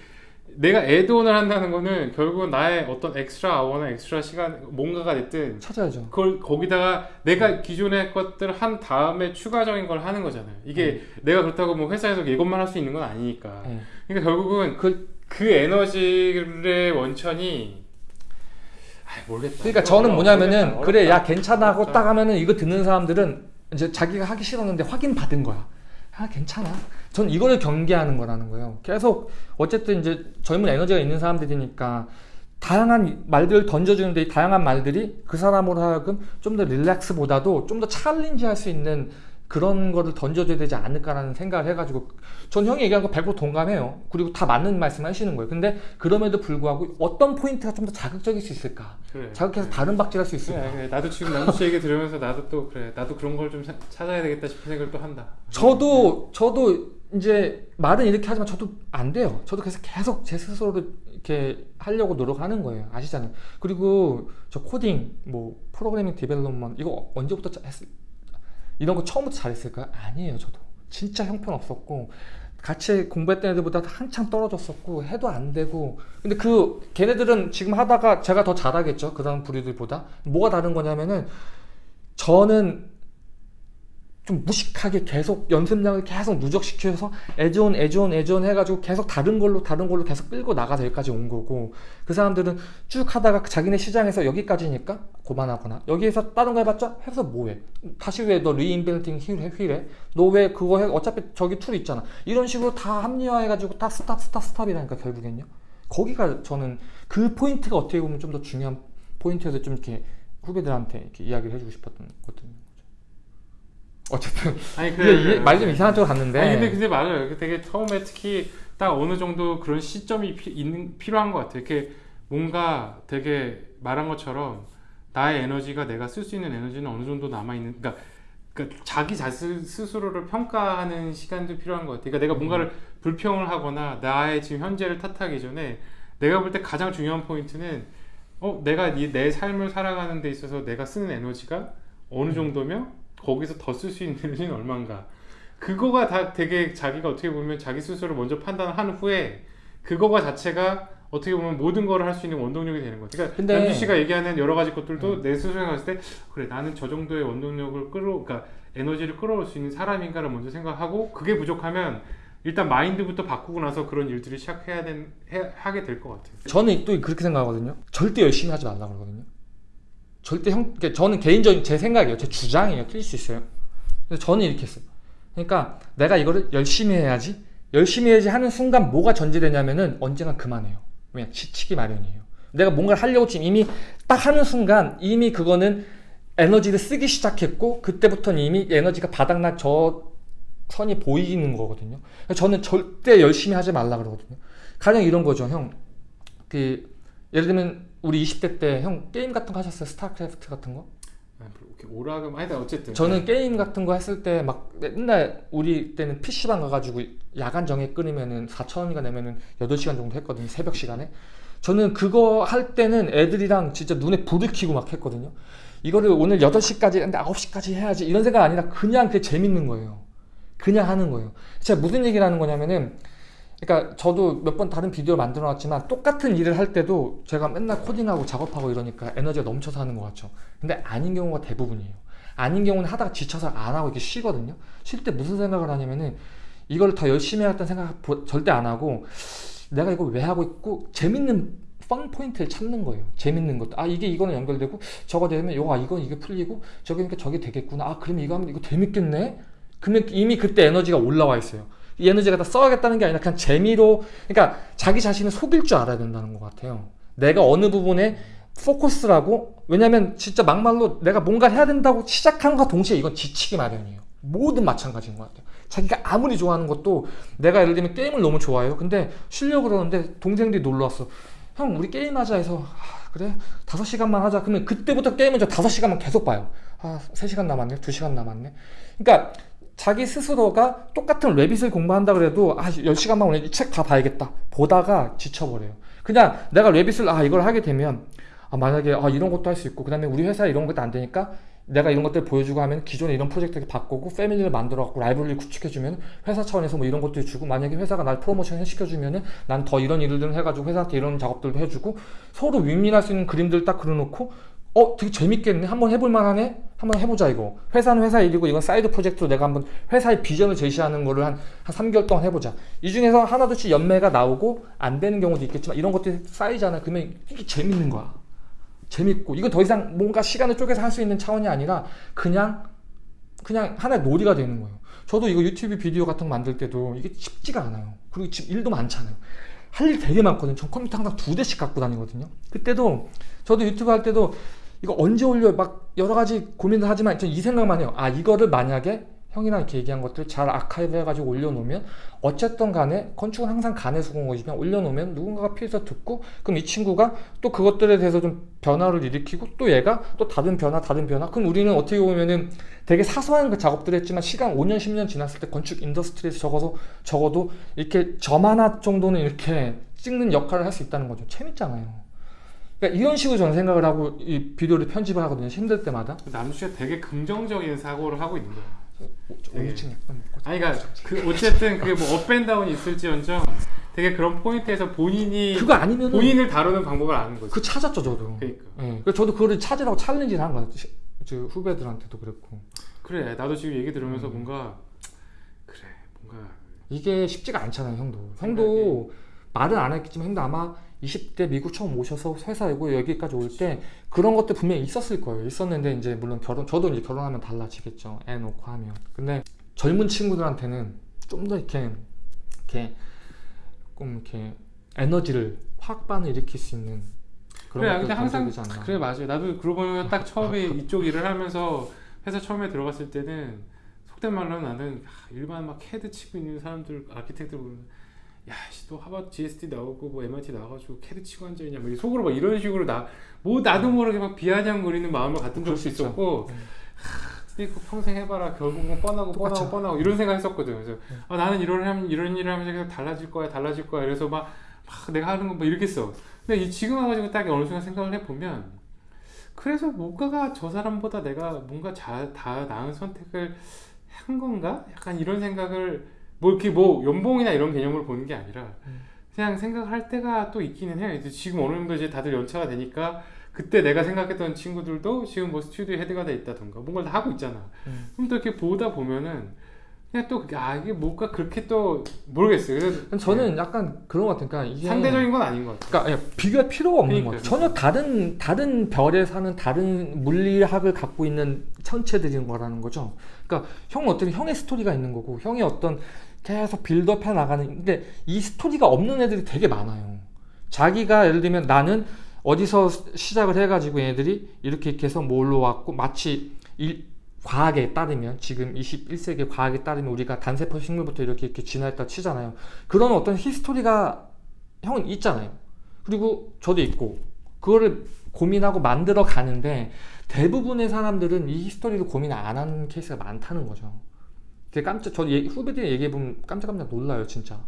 내가 add-on을 한다는 거는 결국은 나의 어떤 extra hour나 extra 시간 뭔가가 됐든 찾아야죠. 그걸 거기다가 내가 기존의 것들 한 다음에 추가적인 걸 하는 거잖아요. 이게 내가 그렇다고 뭐 회사에서 이것만 할 수 있는 건 아니니까. 네. 그러니까 결국은 그, 그 에너지의 원천이 아 모르겠다. 그러니까 저는 뭐냐면은. 그래 야 괜찮아 하고 어렵다. 딱 하면은 이거 듣는 사람들은 이제 자기가 하기 싫었는데 확인 받은 거야. 아 괜찮아. 전 이거를 경계하는 거라는 거예요. 계속 어쨌든 이제 젊은 에너지가 있는 사람들이니까 다양한 말들을 던져주는데 이 다양한 말들이 그 사람으로 하여금 좀 더 relax보다도 좀 더 challenge 할 수 있는 그런 거를 던져줘야 되지 않을까라는 생각을 해가지고 전 형이 얘기한 거 100% 동감해요. 그리고 다 맞는 말씀 하시는 거예요. 근데 그럼에도 불구하고 어떤 포인트가 좀 더 자극적일 수 있을까? 그래. 자극해서 다른 박질할 수 있을까? 그래, 그래. 나도 지금 남주 씨 얘기 들으면서 나도 또 그래. 나도 그런 걸 좀 찾아야 되겠다 싶은 생각을 또 한다. 저도 저도 이제 말은 이렇게 하지만 저도 안 돼요. 저도 그래서 계속 제 스스로를 이렇게 하려고 노력하는 거예요. 아시잖아요. 그리고 저 코딩, 뭐 프로그래밍 development 이거 언제부터 짜- 했 이런 거 처음부터 잘했을까요? 아니에요. 저도 진짜 형편없었고 같이 공부했던 애들보다 한참 떨어졌었고 해도 안 되고 근데 그 걔네들은 지금 하다가 제가 더 잘하겠죠. 그 다음 부류들보다 뭐가 다른 거냐면은 저는 좀 무식하게 계속 연습량을 계속 누적시켜서 add-on add-on add-on 해가지고 계속 다른 걸로 다른 걸로 계속 끌고 나가서 여기까지 온 거고 그 사람들은 쭉 하다가 자기네 시장에서 여기까지니까 고만하거나 여기에서 다른 거 해봤자 해서 뭐해? 다시 왜 너 reinventing wheel해 wheel해? 너 왜 그거 해? 어차피 저기 tool 있잖아. 이런 식으로 다 합리화해가지고 다 stop stop stop이라니까 결국엔요. 거기가 저는 그 포인트가 어떻게 보면 좀 더 중요한 포인트여서 좀 이렇게 후배들한테 이렇게 이야기를 해주고 싶었던 거거든요 어쨌든 아니 그래. 말좀 이상한 쪽으로 갔는데 아니 근데 근데 맞아요. 되게 처음에 특히 딱 어느 정도 그런 시점이 피, 있는 필요한 것 같아요. 이렇게 뭔가 되게 말한 것처럼 나의 에너지가 내가 쓸 수 있는 에너지는 어느 정도 남아 있는. 그러니까, 그러니까 자기 자신 스스로를 평가하는 시간도 필요한 것 같아요. 그러니까 내가 뭔가를 불평을 하거나 나의 지금 현재를 탓하기 전에 내가 볼 때 가장 중요한 포인트는 어 내가 이 내 삶을 살아가는 데 있어서 내가 쓰는 에너지가 어느 정도면 거기서 더 쓸 수 있는 에너지는 얼마인가. 그거가 다 되게 자기가 어떻게 보면 자기 스스로 먼저 판단한 후에 그거가 자체가 어떻게 보면 모든 거를 할수 있는 원동력이 되는 거죠. 그러니까 근데- 남주 씨가 얘기하는 여러 가지 것들도 내 스스로 생각했을 때 그래 나는 저 정도의 원동력을 끌어 그러니까 에너지를 끌어올 수 있는 사람인가를 먼저 생각하고 그게 부족하면 일단 마인드부터 바꾸고 나서 그런 일들을 시작해야 된 해, 하게 될 것 같아요. 저는 또 그렇게 생각하거든요. 절대 열심히 하지 말라 그러거든요. 절대 형, 그러니까 저는 개인적인 제 생각이에요. 제 주장이에요. 틀릴 수 있어요. 근데 저는 이렇게 했어요. 그러니까 내가 이거를 열심히 해야지, 열심히 해야지 하는 순간 뭐가 전제되냐면은 언젠가 그만해요. 왜냐, 지치기 마련이에요. 내가 뭔가를 하려고 지금 이미 딱 하는 순간 이미 그거는 에너지를 쓰기 시작했고 그때부터는 이미 에너지가 바닥날 저 선이 보이는 거거든요. 그래서 저는 절대 열심히 하지 말라 그러거든요. 가령 이런 거죠, 형. 그 예를 들면 우리 20대 때 형 게임 같은 거 하셨어요? 스타크래프트 같은 거? 아, 이렇게 오락음 아니다 어쨌든 저는 게임 같은 거 했을 때 막 맨날 우리 때는 PC방 가가지고 야간 정액 끊으면은 4천원인가 내면은 8시간 정도 했거든요. 새벽 시간에. 저는 그거 할 때는 애들이랑 진짜 눈에 불을 켜고 막 했거든요. 이거를 오늘 8시까지 했는데 9시까지 해야지 이런 생각 아니라 그냥 그게 재밌는 거예요. 그냥 하는 거예요. 제가 무슨 얘기를 하는 거냐면은 그러니까 저도 몇 번 다른 비디오를 만들어 놨지만 똑같은 일을 할 때도 제가 맨날 코딩하고 작업하고 이러니까 에너지가 넘쳐서 하는 것 같죠. 근데 아닌 경우가 대부분이에요. 아닌 경우는 하다가 지쳐서 안 하고 이렇게 쉬거든요. 쉴 때 무슨 생각을 하냐면은 이걸 더 열심히 해야겠다는 생각 보- 절대 안 하고 내가 이걸 왜 하고 있고 재밌는 펀 포인트를 찾는 거예요. 재밌는 것도 아 이게 이거는 연결되고 저거 되면 요거 아 이건 이게 풀리고 저기니까 저게 되겠구나. 아 그러면 이거 하면 이거 재밌겠네. 그러면 이미 그때 에너지가 올라와 있어요. 이 에너지가 다 써야겠다는 게 아니라 그냥 재미로 그러니까 자기 자신을 속일 줄 알아야 된다는 것 같아요. 내가 어느 부분에 포커스라고 왜냐면 진짜 막말로 내가 뭔가 해야 된다고 시작한과 동시에 이건 지치기 마련이에요. 모든 마찬가지인 것 같아요. 자기가 아무리 좋아하는 것도 내가 예를 들면 게임을 너무 좋아해요. 근데 쉬려고 그러는데 동생들이 놀러 왔어. 형 우리 게임하자 해서 아, 그래? 5시간만 하자. 그러면 그때부터 게임은 저 5시간만 계속 봐요. 아 3시간 남았네. 2시간 남았네. 그러니까 자기 스스로가 똑같은 레빗을 공부한다 그래도 아 10시간만 오늘 이 책 다 봐야겠다. 보다가 지쳐버려요. 그냥 내가 레빗을 아 이걸 하게 되면 아 만약에 아 이런 것도 할 수 있고 그 다음에 우리 회사에 이런 것도 안 되니까 내가 이런 것들 보여주고 하면 기존에 이런 프로젝트를 바꾸고 패밀리를 만들어 갖고 라이브러리를 구축해주면 회사 차원에서 뭐 이런 것도 주고 만약에 회사가 날 프로모션 시켜주면은 난 더 이런 일들을 해가지고 회사한테 이런 작업들도 해주고 서로 윈윈할 수 있는 그림들 딱 그려놓고 어 되게 재밌겠네 한번 해볼 만하네 한번 해보자 이거 회사는 회사 일이고 이건 side project로 내가 한번 회사의 비전을 제시하는 거를 한, 한 3개월 동안 해보자 이 중에서 하나둘씩 열매가 나오고 안 되는 경우도 있겠지만 이런 것들이 쌓이잖아 그러면 이게 재밌는 거야 재밌고 이건 더 이상 뭔가 시간을 쪼개서 할 수 있는 차원이 아니라 그냥 그냥 하나의 놀이가 되는 거예요 저도 이거 유튜브 비디오 같은 거 만들 때도 이게 쉽지가 않아요. 그리고 지금 일도 많잖아요. 할 일 되게 많거든요. 전 컴퓨터 항상 두 대씩 갖고 다니거든요. 그때도 저도 유튜브 할 때도 이거 언제 올려? 막 여러 가지 고민을 하지만 전 이 생각만 해요. 아 이거를 만약에 형이랑 이렇게 얘기한 것들 잘 아카이브 해가지고 올려놓으면 어쨌든 간에 건축은 항상 간의 수공업이지만 올려놓으면 누군가가 피해서 듣고 그럼 이 친구가 또 그것들에 대해서 좀 변화를 일으키고 또 얘가 또 다른 변화 다른 변화. 그럼 우리는 어떻게 보면은 되게 사소한 그 작업들을 했지만 시간 5년 10년 지났을 때 건축 industry에서 적어서 적어도 이렇게 점 하나 정도는 이렇게 찍는 역할을 할 수 있다는 거죠. 재밌잖아요 그러니까 이런 식으로 저는 생각을 하고 이 비디오를 편집을 하거든요 힘들 때마다 남수가 되게 긍정적인 사고를 하고 있는 거야. 되게. 오이층 약간 먹고 아니 그러니까 그 어쨌든 그게 뭐 up and down이 있을지언정 되게 그런 포인트에서 본인이 그거 아니면은 본인을 다루는 방법을 아는 거지. 그 찾았죠 저도 그러니까. 예. 그래서 저도 그거를 찾으라고 챌린지를 한 거예요 시- 저 후배들한테도 그랬고 그래 나도 지금 얘기 들으면서 음. 뭔가 그래 뭔가 이게 쉽지가 않잖아요 형도 형도 말은 안 했겠지만 형도 아마 20대 미국 처음 오셔서 회사이고 여기까지 올 때 그런 것들 분명히 있었을 거예요. 있었는데 이제 물론 결혼 저도 이제 결혼하면 달라지겠죠. 애 놓고 하면. 근데 젊은 친구들한테는 좀 더 이렇게 이렇게 좀 이렇게 에너지를 확반을 일으킬 수 있는 그런 그래 근데 항상 그래 맞아요. 나도 그러고 보면 딱 처음에 이쪽 일을 하면서 회사 처음에 들어갔을 때는 속된 말로 나는 아, 일반 막 CAD 치고 있는 사람들 architect를 보면 야또 하버드 GSD 나오고 뭐 MIT 나와가지고 CAD 치고 앉아있냐 뭐 속으로 막 이런 식으로 나 뭐 나도 모르게 막 비아냥거리는 마음을 갖던 그럴 적도. 있었고 음. 근데 그 평생 해봐라 결국은 뻔하고 뻔하고 똑같죠. 뻔하고 이런 생각 했었거든 그래서 음. 아, 나는 이런 하면 이런 일을 하면서 계속 달라질 거야 달라질 거야 그래서 막, 막 내가 하는 거뭐 이렇게 써 근데 이 지금 와가지고 딱 어느 순간 생각을 해보면 그래서 뭔가가 저 사람보다 내가 뭔가 자, 다 나은 선택을 한 건가 약간 이런 생각을 뭐 이렇게 뭐 연봉이나 이런 개념으로 보는 게 아니라 음. 그냥 생각할 때가 또 있기는 해요 이제 지금 어느 정도 이제 다들 연차가 되니까 그때 내가 생각했던 친구들도 지금 뭐 스튜디오 헤드가 돼 있다던가 뭔가를 다 하고 있잖아 음. 그럼 또 이렇게 보다 보면은 그냥 또 아 이게 뭔가 그렇게 또 모르겠어요. 그래서 저는 약간 그런 것 같아요 그러니까 이게 상대적인 건 아닌 것 같아요. 그러니까 예, 비교할 필요가 없는 그러니까요. 거예요. 전혀 다른 다른 별에 사는 다른 물리학을 갖고 있는 천체들인 거라는 거죠. 그러니까 형 어떤 형의 스토리가 있는 거고 형이 어떤 계속 빌드업해 나가는 근데 이 스토리가 없는 애들이 되게 많아요. 자기가 예를 들면 나는 어디서 시작을 해가지고 얘네들이 이렇게 이렇게 해서 뭘로 왔고 마치 일, 과학에 따르면 지금 21세기 과학에 따르면 우리가 단세포 식물부터 이렇게 이렇게 진화했다 치잖아요. 그런 어떤 history가 형은 있잖아요. 그리고 저도 있고 그거를 고민하고 만들어 가는데 대부분의 사람들은 이 history를 고민 안 하는 케이스가 많다는 거죠. 되게 깜짝 저 얘- 후배들이 얘기해 보면 깜짝깜짝 놀라요 진짜.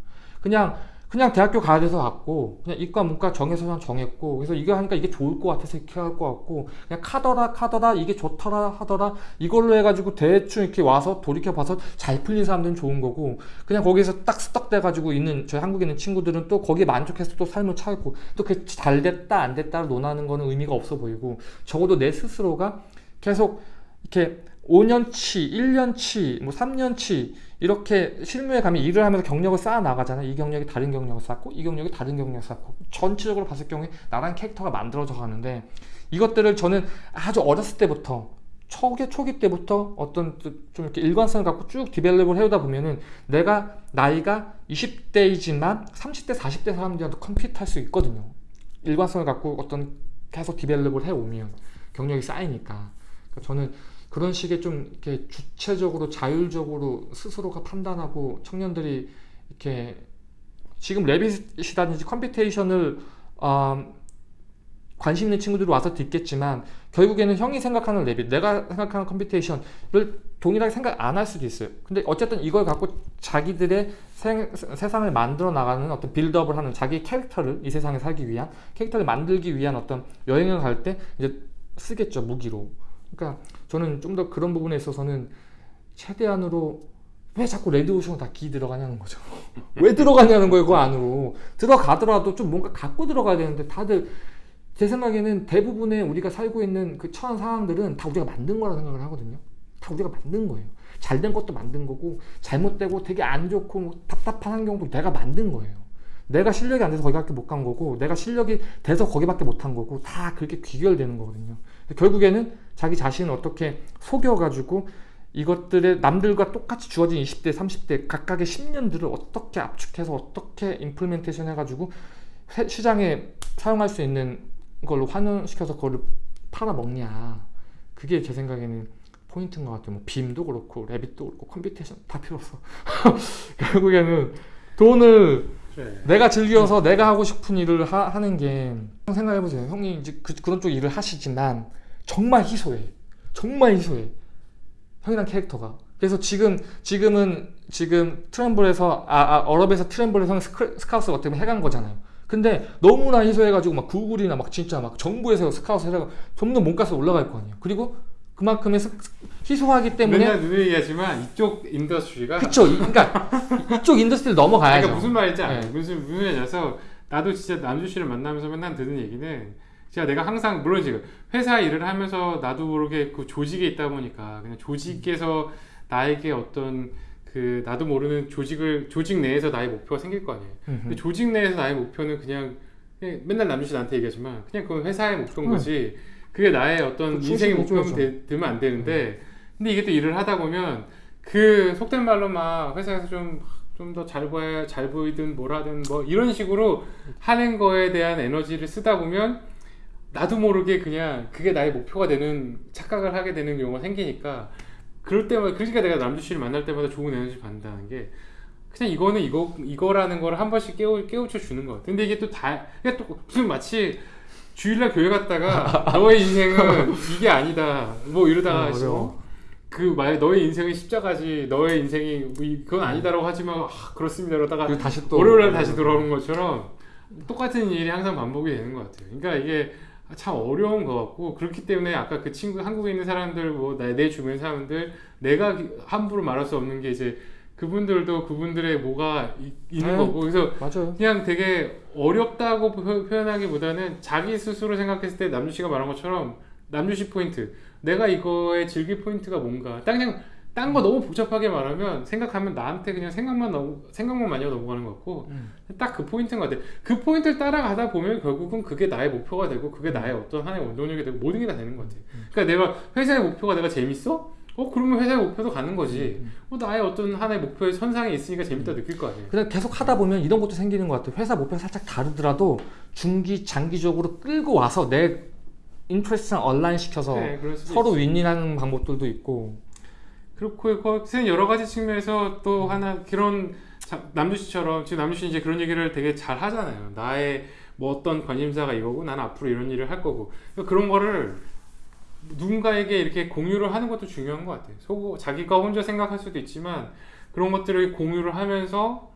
그냥 그냥 대학교 가야 돼서 왔고 그냥 이과 문과 정해서 그냥 정했고 그래서 이거 하니까 이게 좋을 것 같아서 이렇게 할 것 같고 그냥 카더라 카더라 이게 좋더라 하더라 이걸로 해가지고 대충 이렇게 와서 돌이켜 봐서 잘 풀린 사람들은 좋은 거고 그냥 거기서 딱 스떡 돼 가지고 있는 저희 한국에 있는 친구들은 또 거기에 만족해서 또 삶을 살고 또 그게 잘 됐다 안 됐다를 논하는 거는 의미가 없어 보이고 적어도 내 스스로가 계속 이렇게 5년치, 1년치, 뭐 3년치 이렇게 실무에 가면 일을 하면서 경력을 쌓아 나가잖아요. 이 경력이 다른 경력을 쌓고 이 경력이 다른 경력을 쌓고 전체적으로 봤을 경우에 나란 캐릭터가 만들어져 가는데 이것들을 저는 아주 어렸을 때부터 초기 초기 때부터 어떤 좀 이렇게 일관성을 갖고 쭉 develop을 해오다 보면은 내가 나이가 20대이지만 30대, 40대 사람들한테 compete할 수 있거든요. 일관성을 갖고 어떤 계속 develop을 해오면 경력이 쌓이니까 그러니까 저는 그런 식의 좀 이렇게 주체적으로 자율적으로 스스로가 판단하고 청년들이 이렇게 지금 Revit이라든지 computation을 어, 관심 있는 친구들이 와서 듣겠지만 결국에는 형이 생각하는 Revit, 내가 생각하는 computation을 동일하게 생각 안 할 수도 있어요. 근데 어쨌든 이걸 갖고 자기들의 세, 세상을 만들어 나가는 어떤 build-up을 하는 자기 캐릭터를 이 세상에 살기 위한 캐릭터를 만들기 위한 어떤 여행을 갈 때 이제 쓰겠죠 무기로. 그러니까 저는 좀 더 그런 부분에 있어서는 최대한으로 왜 자꾸 레드오션 다 기 들어가냐는 거죠. 왜 들어가냐는 거예요, 그 안으로. 들어가더라도 좀 뭔가 갖고 들어가야 되는데 다들 제 생각에는 대부분의 우리가 살고 있는 그 처한 상황들은 다 우리가 만든 거라 생각을 하거든요. 다 우리가 만든 거예요. 잘된 것도 만든 거고 잘못되고 되게 안 좋고 뭐 답답한 환경도 내가 만든 거예요. 내가 실력이 안 돼서 거기밖에 못 간 거고 내가 실력이 돼서 거기밖에 못 한 거고 다 그렇게 귀결되는 거거든요. 결국에는 자기 자신을 어떻게 속여가지고 이것들의 남들과 똑같이 주어진 20대, 30대 각각의 10년들을 어떻게 압축해서 어떻게 implementation 해가지고 회- 시장에 사용할 수 있는 걸로 환원시켜서 그거를 팔아먹냐. 그게 제 생각에는 포인트인 것 같아요. 뭐 BIM도 그렇고 Revit도 그렇고 computation 다 필요 없어 결국에는 돈을 그래. 내가 즐겨서 내가 하고 싶은 일을 하, 는게 생각해보세요. 형님 이제 그, 그런 쪽 일을 하시지만 정말 희소해. 정말 희소해. 형이랑 캐릭터가. 그래서 지금 지금은 지금 Trimble에서 아, 아 Arup에서 Trimble에서 스크, 스카우트 어떻게 해간 거잖아요. 근데 너무나 희소해가지고 막 구글이나 막 진짜 막 정부에서 스카우트 해가 점점 몸값이 올라갈 거 아니에요. 그리고 그만큼의 스- 희소하기 때문에 맨날 누누이 얘기하지만 이쪽 industry가 그쵸. 이- 그러니까 이쪽 industry를 넘어가야죠. 그러니까 무슨 말인지. 네. 무슨 무슨 말이냐서 나도 진짜 남주 씨를 만나면서 맨날 듣는 얘기는 진짜 내가 항상 물론 지금 회사 일을 하면서 나도 모르게 그 조직에 있다 보니까 그냥 조직에서 나에게 어떤 그 나도 모르는 조직을 조직 내에서 나의 목표가 생길 거 아니에요. 음흠. 근데 조직 내에서 나의 목표는 그냥, 그냥 맨날 남주 씨 나한테 얘기하지만 그냥 그건 회사의 목표인 응. 거지. 그게 나의 어떤 그 인생의 목표면. 되, 되면 안 되는데 근데 이게 또 일을 하다 보면 그 속된 말로 막 회사에서 좀 좀 더 잘 보여 잘 보이든 뭐라든 뭐 이런 식으로 하는 거에 대한 에너지를 쓰다 보면 나도 모르게 그냥 그게 나의 목표가 되는 착각을 하게 되는 경우가 생기니까 그럴 때마다 그러니까 내가 남주 씨를 만날 때마다 좋은 에너지 받는다는 게 그냥 이거는 이거 이거라는 걸 한 번씩 깨우 깨우쳐 주는 것 같아. 근데 이게 또다 이게 또 무슨 마치 주일날 교회 갔다가 너의 인생은 이게 아니다 뭐 이러다가 어, 어려워. 그말 너의 인생은 십자가지 너의 인생이 그건 아니다라고 하지만 아, 그렇습니다 그러다가 그리고 다시 또 월요일날 다시 돌아오는 것처럼 똑같은 일이 항상 반복이 되는 것 같아요. 그러니까 이게 참 어려운 것 같고 그렇기 때문에 아까 그 친구 한국에 있는 사람들 뭐내 주변 사람들 내가 기- 함부로 말할 수 없는 게 이제 그분들도 그분들의 뭐가 이- 있는 네. 거고. 그래서 맞아요. 그냥 되게 어렵다고 표- 표현하기보다는 자기 스스로 생각했을 때 남주 씨가 말한 것처럼 남주 씨 포인트. 내가 이거의 즐길 포인트가 뭔가. 딱 그냥 딴거 너무 복잡하게 말하면 생각하면 나한테 그냥 생각만 넘 생각만 많이 넘어가는 것 같고 음. 딱그 포인트인 것 같아 그 포인트를 따라가다 보면 결국은 그게 나의 목표가 되고 그게 나의 어떤 하나의 원동력이 되고 모든 게 다 되는 것 같아 그러니까 내가 회사의 목표가 내가 재밌어? 어 그러면 회사의 목표도 가는 거지 어, 나의 어떤 하나의 목표의 선상에 있으니까 재밌다 느낄 거 아니에요 그냥 계속 하다 보면 이런 것도 생기는 것 같아요. 회사 목표가 살짝 다르더라도 중기 장기적으로 끌고 와서 내 인트레스랑 얼라인 시켜서 네, 서로. 윈윈하는 방법들도 있고. 그렇고 거기서 여러 가지 측면에서 또 하나 그런 자- 남주 씨처럼 지금 남주 씨 이제 그런 얘기를 되게 잘 하잖아요. 나의 뭐 어떤 관심사가 이거고 나는 앞으로 이런 일을 할 거고 그러니까 그런 거를 누군가에게 이렇게 공유를 하는 것도 중요한 것 같아요. 속 자기가 혼자 생각할 수도 있지만 그런 것들을 공유를 하면서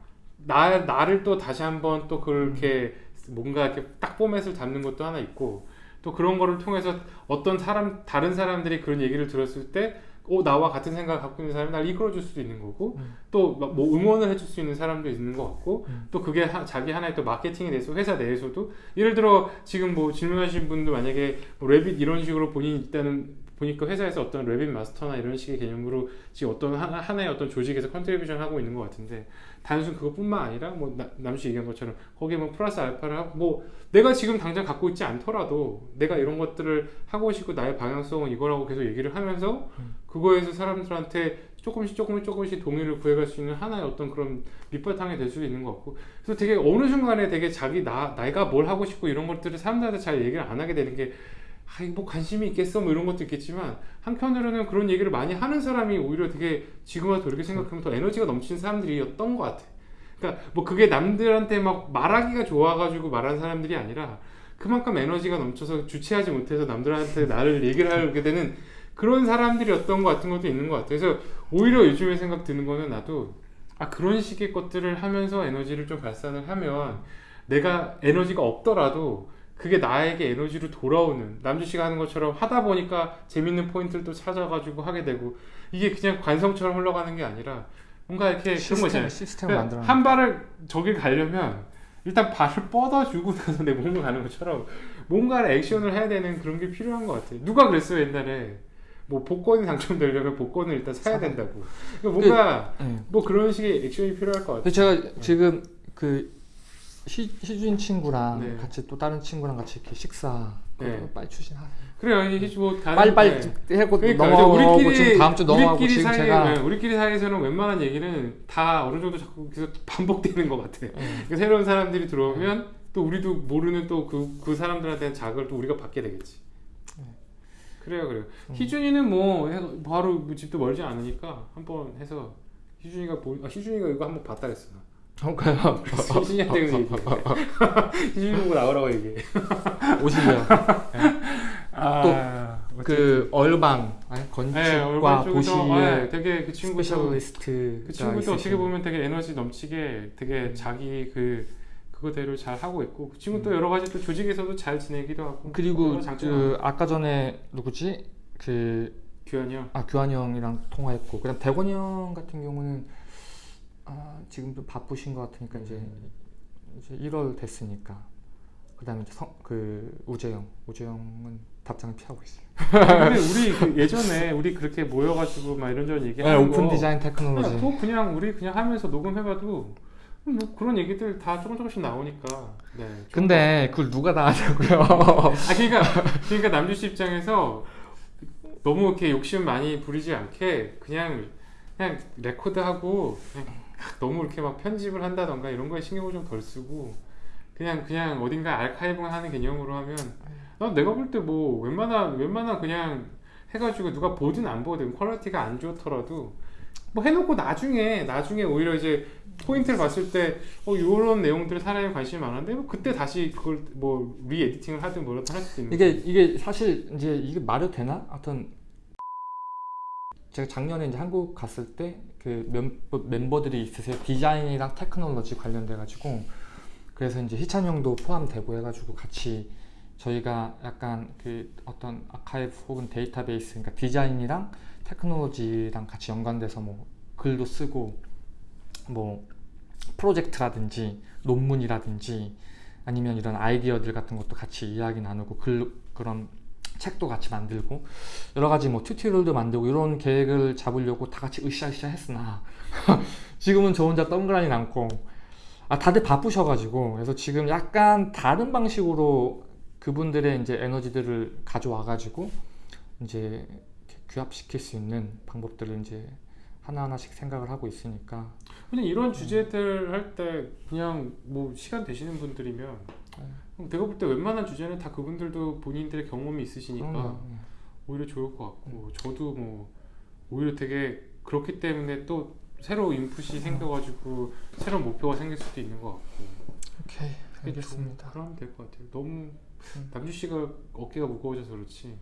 나 나를 또 다시 한번 또 그렇게 뭔가 이렇게 딱 포맷을 잡는 것도 하나 있고 또 그런 거를 통해서 어떤 사람 다른 사람들이 그런 얘기를 들었을 때 어, 나와 같은 생각을 갖고 있는 사람이 날 이끌어줄 수도 있는 거고 음. 또뭐 응원을 해줄 수 있는 사람도 있는 것 같고 음. 또 그게 하- 자기 하나의 또 마케팅에 대해서 회사 내에서도 예를 들어 지금 뭐 질문하신 분도 만약에 뭐 Revit 이런 식으로 본인이 있다는 보니까 회사에서 어떤 Revit 마스터나 이런 식의 개념으로 지금 어떤 하나, 하나의 어떤 조직에서 contribution 하고 있는 것 같은데 단순 그것뿐만 아니라 뭐 나- 남씨 얘기한 것처럼 거기에 뭐 플러스 알파를 하고 뭐 내가 지금 당장 갖고 있지 않더라도 내가 이런 것들을 하고 싶고 나의 방향성은 이거라고 계속 얘기를 하면서 그거에서 사람들한테 조금씩 조금씩 조금씩 동의를 구해갈 수 있는 하나의 어떤 그런 밑바탕이 될 수도 있는 것 같고 그래서 되게 어느 순간에 되게 자기 나 내가 뭘 하고 싶고 이런 것들을 사람들한테 잘 얘기를 안 하게 되는 게 아, 뭐 관심이 있겠어 뭐 이런 것도 있겠지만 한편으로는 그런 얘기를 많이 하는 사람이 오히려 되게 지금 와서 돌이켜 생각하면 더 에너지가 넘치는 사람들이었던 것 같아. 그러니까 뭐 그게 남들한테 막 말하기가 좋아가지고 말하는 사람들이 아니라 그만큼 에너지가 넘쳐서 주체하지 못해서 남들한테 나를 얘기를 하게 되는 그런 사람들이었던 것 같은 것도 있는 것 같아요. 그래서 오히려 요즘에 생각 드는 거는 나도 아 그런 식의 것들을 하면서 에너지를 좀 발산을 하면 내가 에너지가 없더라도 그게 나에게 에너지로 돌아오는 남주 씨가 하는 것처럼 하다 보니까 재밌는 포인트를 또 찾아가지고 하게 되고 이게 그냥 관성처럼 흘러가는 게 아니라 뭔가 이렇게 그런 거. 시스템 그러니까 만들어. 한 발을 저길 가려면 일단 발을 뻗어주고 나서 내 몸을 가는 것처럼 뭔가 액션을 해야 되는 그런 게 필요한 것 같아요. 누가 그랬어요 옛날에 뭐 복권이 당첨되려면 복권을 일단 사야 된다고. 그러니까 뭔가 네. 뭐 그런 식의 액션이 필요할 것 같아요. 제가 지금 그 희, 희준 친구랑 네. 같이 또 다른 친구랑 같이 이렇게 식사 네. 빨리 추진하세요. 그래요. 이게 뭐 빨리 빨리 네. 하고 그러니까 넘어가고 이제 우리끼리 지금 다음 주 넘어가고 우리끼리 지금 사이 제가 네, 우리끼리 사이에서는 웬만한 얘기는 다 어느 정도 자꾸 계속 반복되는 것 같아. 네. 그러니까 새로운 사람들이 들어오면 또 우리도 모르는 또 그그 사람들한테 자극을 또 우리가 받게 되겠지. 네. 그래요, 그래요. 음. 희준이는 뭐 해- 바로 뭐 집도 멀지 않으니까 한번 해서 희준이가 보 아, 희준이가 이거 한번 봤다 그랬어. 희준이한테 그래서 얘기해. 희준이 보고 나오라고 얘기해. 오시고요. 아, 그 urban 아니, 네, 건축과 얼굴 쪽에서 도시의 아, 되게 그 친구도 specialist 그 친구도 어떻게 보면 되게 에너지 넘치게 되게 자기 그 그거대로 잘 하고 있고 그 친구 도 여러 가지 또 조직에서도 잘 지내기도 하고. 그리고 장점이 그 아까 전에 누구지? 그 규현이 형. 아 규환이 형이랑 통화했고. 그다음 대건이 형 같은 경우는 아 지금 좀 바쁘신 것 같으니까 이제 이제 1월 됐으니까 그 다음에 이제 성, 그 우재영 우재영은 답장을 피하고 있어요. 근데 우리 그 예전에 우리 그렇게 모여가지고 막 이런저런 네, 얘기하는 오픈 거 디자인 테크놀로지. 그냥, 그거 그냥 우리 그냥 하면서 녹음해봐도 뭐 그런 얘기들 다 조금 조금씩 나오니까 네 근데 그걸 누가 다 하냐고요. 아 그러니까 그러니까 남주 씨 입장에서 너무 이렇게 욕심 많이 부리지 않게 그냥 그냥 record하고 그냥 너무 이렇게 막 편집을 한다던가 이런 거에 신경을 좀 덜 쓰고 그냥 그냥 어딘가 알카이브 하는 개념으로 하면 난 내가 볼 때 뭐 웬만한 웬만한 그냥 해가지고 누가 보든 안 보든 quality가 안 좋더라도 뭐 해놓고 나중에 나중에 오히려 이제 포인트를 봤을 때 어, 이런 내용들에 사람이 관심이 많은데 뭐 그때 다시 그걸 뭐 re-editing을 하든 뭐라든 할 수도 있는 이게 이게 사실 이제 이게 말이 되나? 하여튼 제가 작년에 이제 한국 갔을 때 그 멤버 들이 있으세요. 디자인이랑 테크놀로지 관련돼 가지고 그래서 이제 희찬 형도 포함되고 해가지고 같이 저희가 약간 그 어떤 아카이브 혹은 데이터베이스 그러니까 디자인이랑 테크놀로지랑 같이 연관돼서 뭐 글도 쓰고 뭐 프로젝트라든지 논문이라든지 아니면 이런 아이디어들 같은 것도 같이 이야기 나누고 글 그런 책도 같이 만들고 여러 가지 뭐 튜토리얼도 만들고 이런 계획을 잡으려고 다 같이 으쌰으쌰 했으나 지금은 저 혼자 동그라니 남고 아 다들 바쁘셔가지고 그래서 지금 약간 다른 방식으로 그분들의 이제 에너지들을 가져와가지고 이제 규합시킬 수 있는 방법들을 이제 하나하나씩 생각을 하고 있으니까. 그냥 이런 주제들 할때 그냥 뭐 시간 되시는 분들이면 그럼 내가 볼 때 웬만한 주제는 다 그분들도 본인들의 경험이 있으시니까 그럼요. 오히려 좋을 것 같고 저도 뭐 오히려 되게 그렇기 때문에 또 새로 인풋이 생겨가지고 새로운 목표가 생길 수도 있는 것 같고 오케이 알겠습니다. 좀 그러면 될 것 같아요. 너무 음. 남주 씨가 어깨가 무거워져서 그렇지.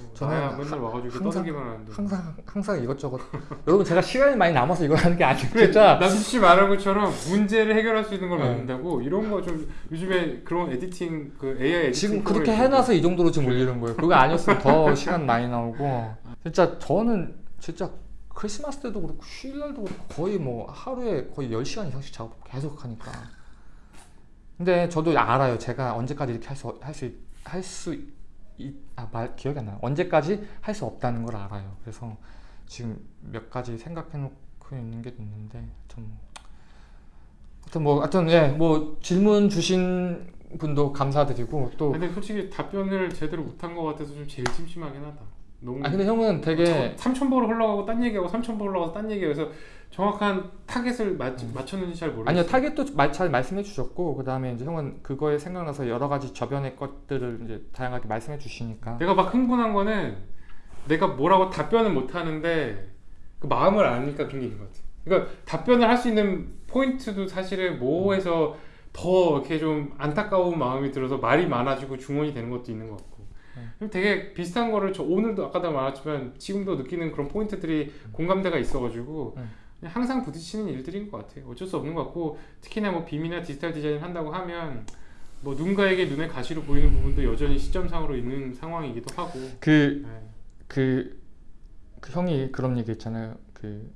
어, 저는 하- 맨날 와가지고 항상- 떠들기만 하는데. 항상 항상 이것저것 여러분 제가 시간이 많이 남아서 이거 하는 게 아니고 그래, 진짜 남주 씨 말한 것처럼 문제를 해결할 수 있는 걸 네. 만든다고 이런 거 좀 요즘에 그런 에디팅 그 AI 에디팅 지금 그렇게. 해놔서 이 정도로 지금 올리는 거예요. 그거 아니었으면 더 시간 많이 나오고 진짜 저는 진짜 크리스마스 때도 그렇고 휴일날도 그렇고 거의 뭐 하루에 거의 10시간 이상씩 작업 계속 하니까 근데 저도 알아요. 제가 언제까지 이렇게 할 수 할수 할 수 아 말 기억이 안 나요. 언제까지 할 수 없다는 걸 알아요. 그래서 지금 몇 가지 생각해 놓고 있는 게 있는데 좀 하여튼 뭐 하여튼 예뭐 질문 주신 분도 감사드리고 또 근데 솔직히 답변을 제대로 못한 것 같아서 좀 제일 찜찜하긴 하다. 너무 아 근데 형은 되게 3,000보로 흘러가고 딴 얘기하고 3,000보 흘러가서 딴 얘기해서 정확한 타겟을 맞, 맞췄는지 잘 모르겠어요. 음. 아니요 타겟도 마- 잘 말씀해 주셨고 그 다음에 이제 형은 그거에 생각나서 여러 가지 저변의 것들을 이제 다양하게 말씀해 주시니까 내가 막 흥분한 거는 내가 뭐라고 답변을 못 하는데 그 마음을 아니까 그런 게 있는 것 같아. 그러니까 답변을 할 수 있는 포인트도 사실은 뭐해서 더 이렇게 좀 안타까운 마음이 들어서 말이 많아지고 중원이 되는 것도 있는 것 같고. 네. 그럼 되게 비슷한 거를 저 오늘도 아까도 말했지만 지금도 느끼는 그런 포인트들이 공감대가 있어가지고 네. 항상 부딪히는 일들인 것 같아요. 어쩔 수 없는 것 같고 특히나 뭐 빔이나 디지털 디자인 한다고 하면 뭐 누군가에게 눈에 가시로 보이는 부분도 여전히 시점상으로 있는 상황이기도 하고. 그 네. 그, 그 형이 그런 얘기 있잖아요. 그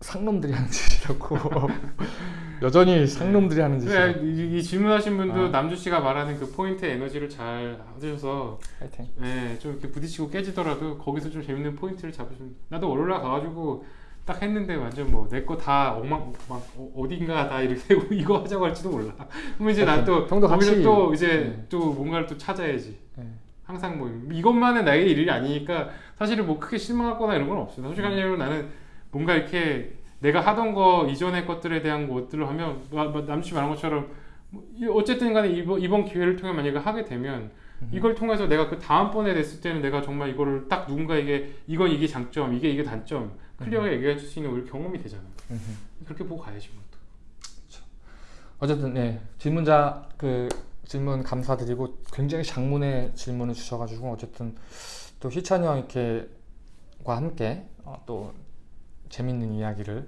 상놈들이 하는 짓이라고. 여전히 상놈들이 하는 그래, 짓이라고. 이, 이 질문하신 분도 아. 남주 씨가 말하는 그 포인트 에너지를 잘 하셔서 하여튼. 예, 좀 이렇게 부딪히고 깨지더라도 거기서 좀 재밌는 포인트를 잡으시면 나도 월요일날 가가지고 딱 했는데 완전 뭐 내 거 다 엉망 막 어- 어딘가 다 이렇게 이거 하자고 할지도 몰라. 그러면 이제 나또 형도 같이- 또 이제 네. 또 뭔가를 또 찾아야지. 네. 항상 뭐 이것만은 나의 일이 아니니까 사실은 뭐 크게 실망하거나 이런 건 없어요. 솔직한 얘기로 나는 뭔가 이렇게 내가 하던 거 이전의 것들에 대한 것들을 하면 남씨 말한 것처럼 뭐 이- 어쨌든 간에 이번, 이번 기회를 통해 만약에 하게 되면 이걸 통해서 내가 그 다음번에 됐을 때는 내가 정말 이거를 딱 누군가에게 이건 이게 장점 이게 이게 단점 클리어하게 얘기해 줄 수 있는 우리 경험이 되잖아. 음흠. 그렇게 보고 가야지 뭐 또. 어쨌든 네 질문자 그 질문 감사드리고 굉장히 장문의 질문을 주셔가지고 어쨌든 또 희찬이 형 이렇게과 함께 어, 또 재밌는 이야기를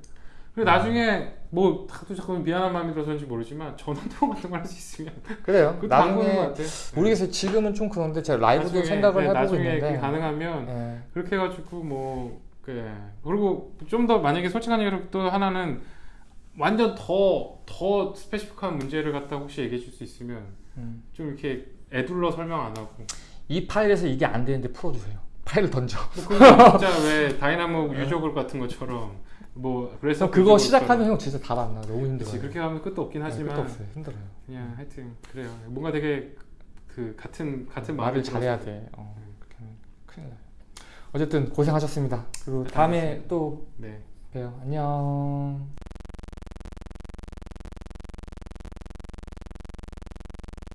그리고 나중에 뭐 다도 잠깐 미안한 마음이 들어서인지 모르지만 전화 통화 같은 걸 할 수 있으면 그래요. 나중에. 모르겠어요. 지금은 좀 그런데 제가 라이브도 나중에, 생각을 네, 해보고 나중에 있는데 그게 가능하면 예. 그렇게 해가지고 뭐 그래 그리고 좀 더 만약에 솔직한 얘기로 또 하나는 완전 더 더 스페시픽한 문제를 갖다 혹시 얘기해 줄 수 있으면 음. 좀 이렇게 애둘러 설명 안 하고 이 파일에서 이게 안 되는데 풀어주세요. 파일을 던져. 뭐 진짜 왜 다이나모 유저글 같은 것처럼 뭐 그래서 그거 시작하면 형 진짜 답안 나. 너무 힘들어요. 그치, 그렇게 하면 끝도 없긴 네, 하지만 끝도 없어요. 힘들어요. 그냥 하여튼 그래요 뭔가 되게 그 같은 같은 말을 마음을 잘해야. 돼. 어, 그렇게 하면 큰일 나요. 어쨌든 고생하셨습니다. 그리고 다음에 또 네 봬요. 안녕.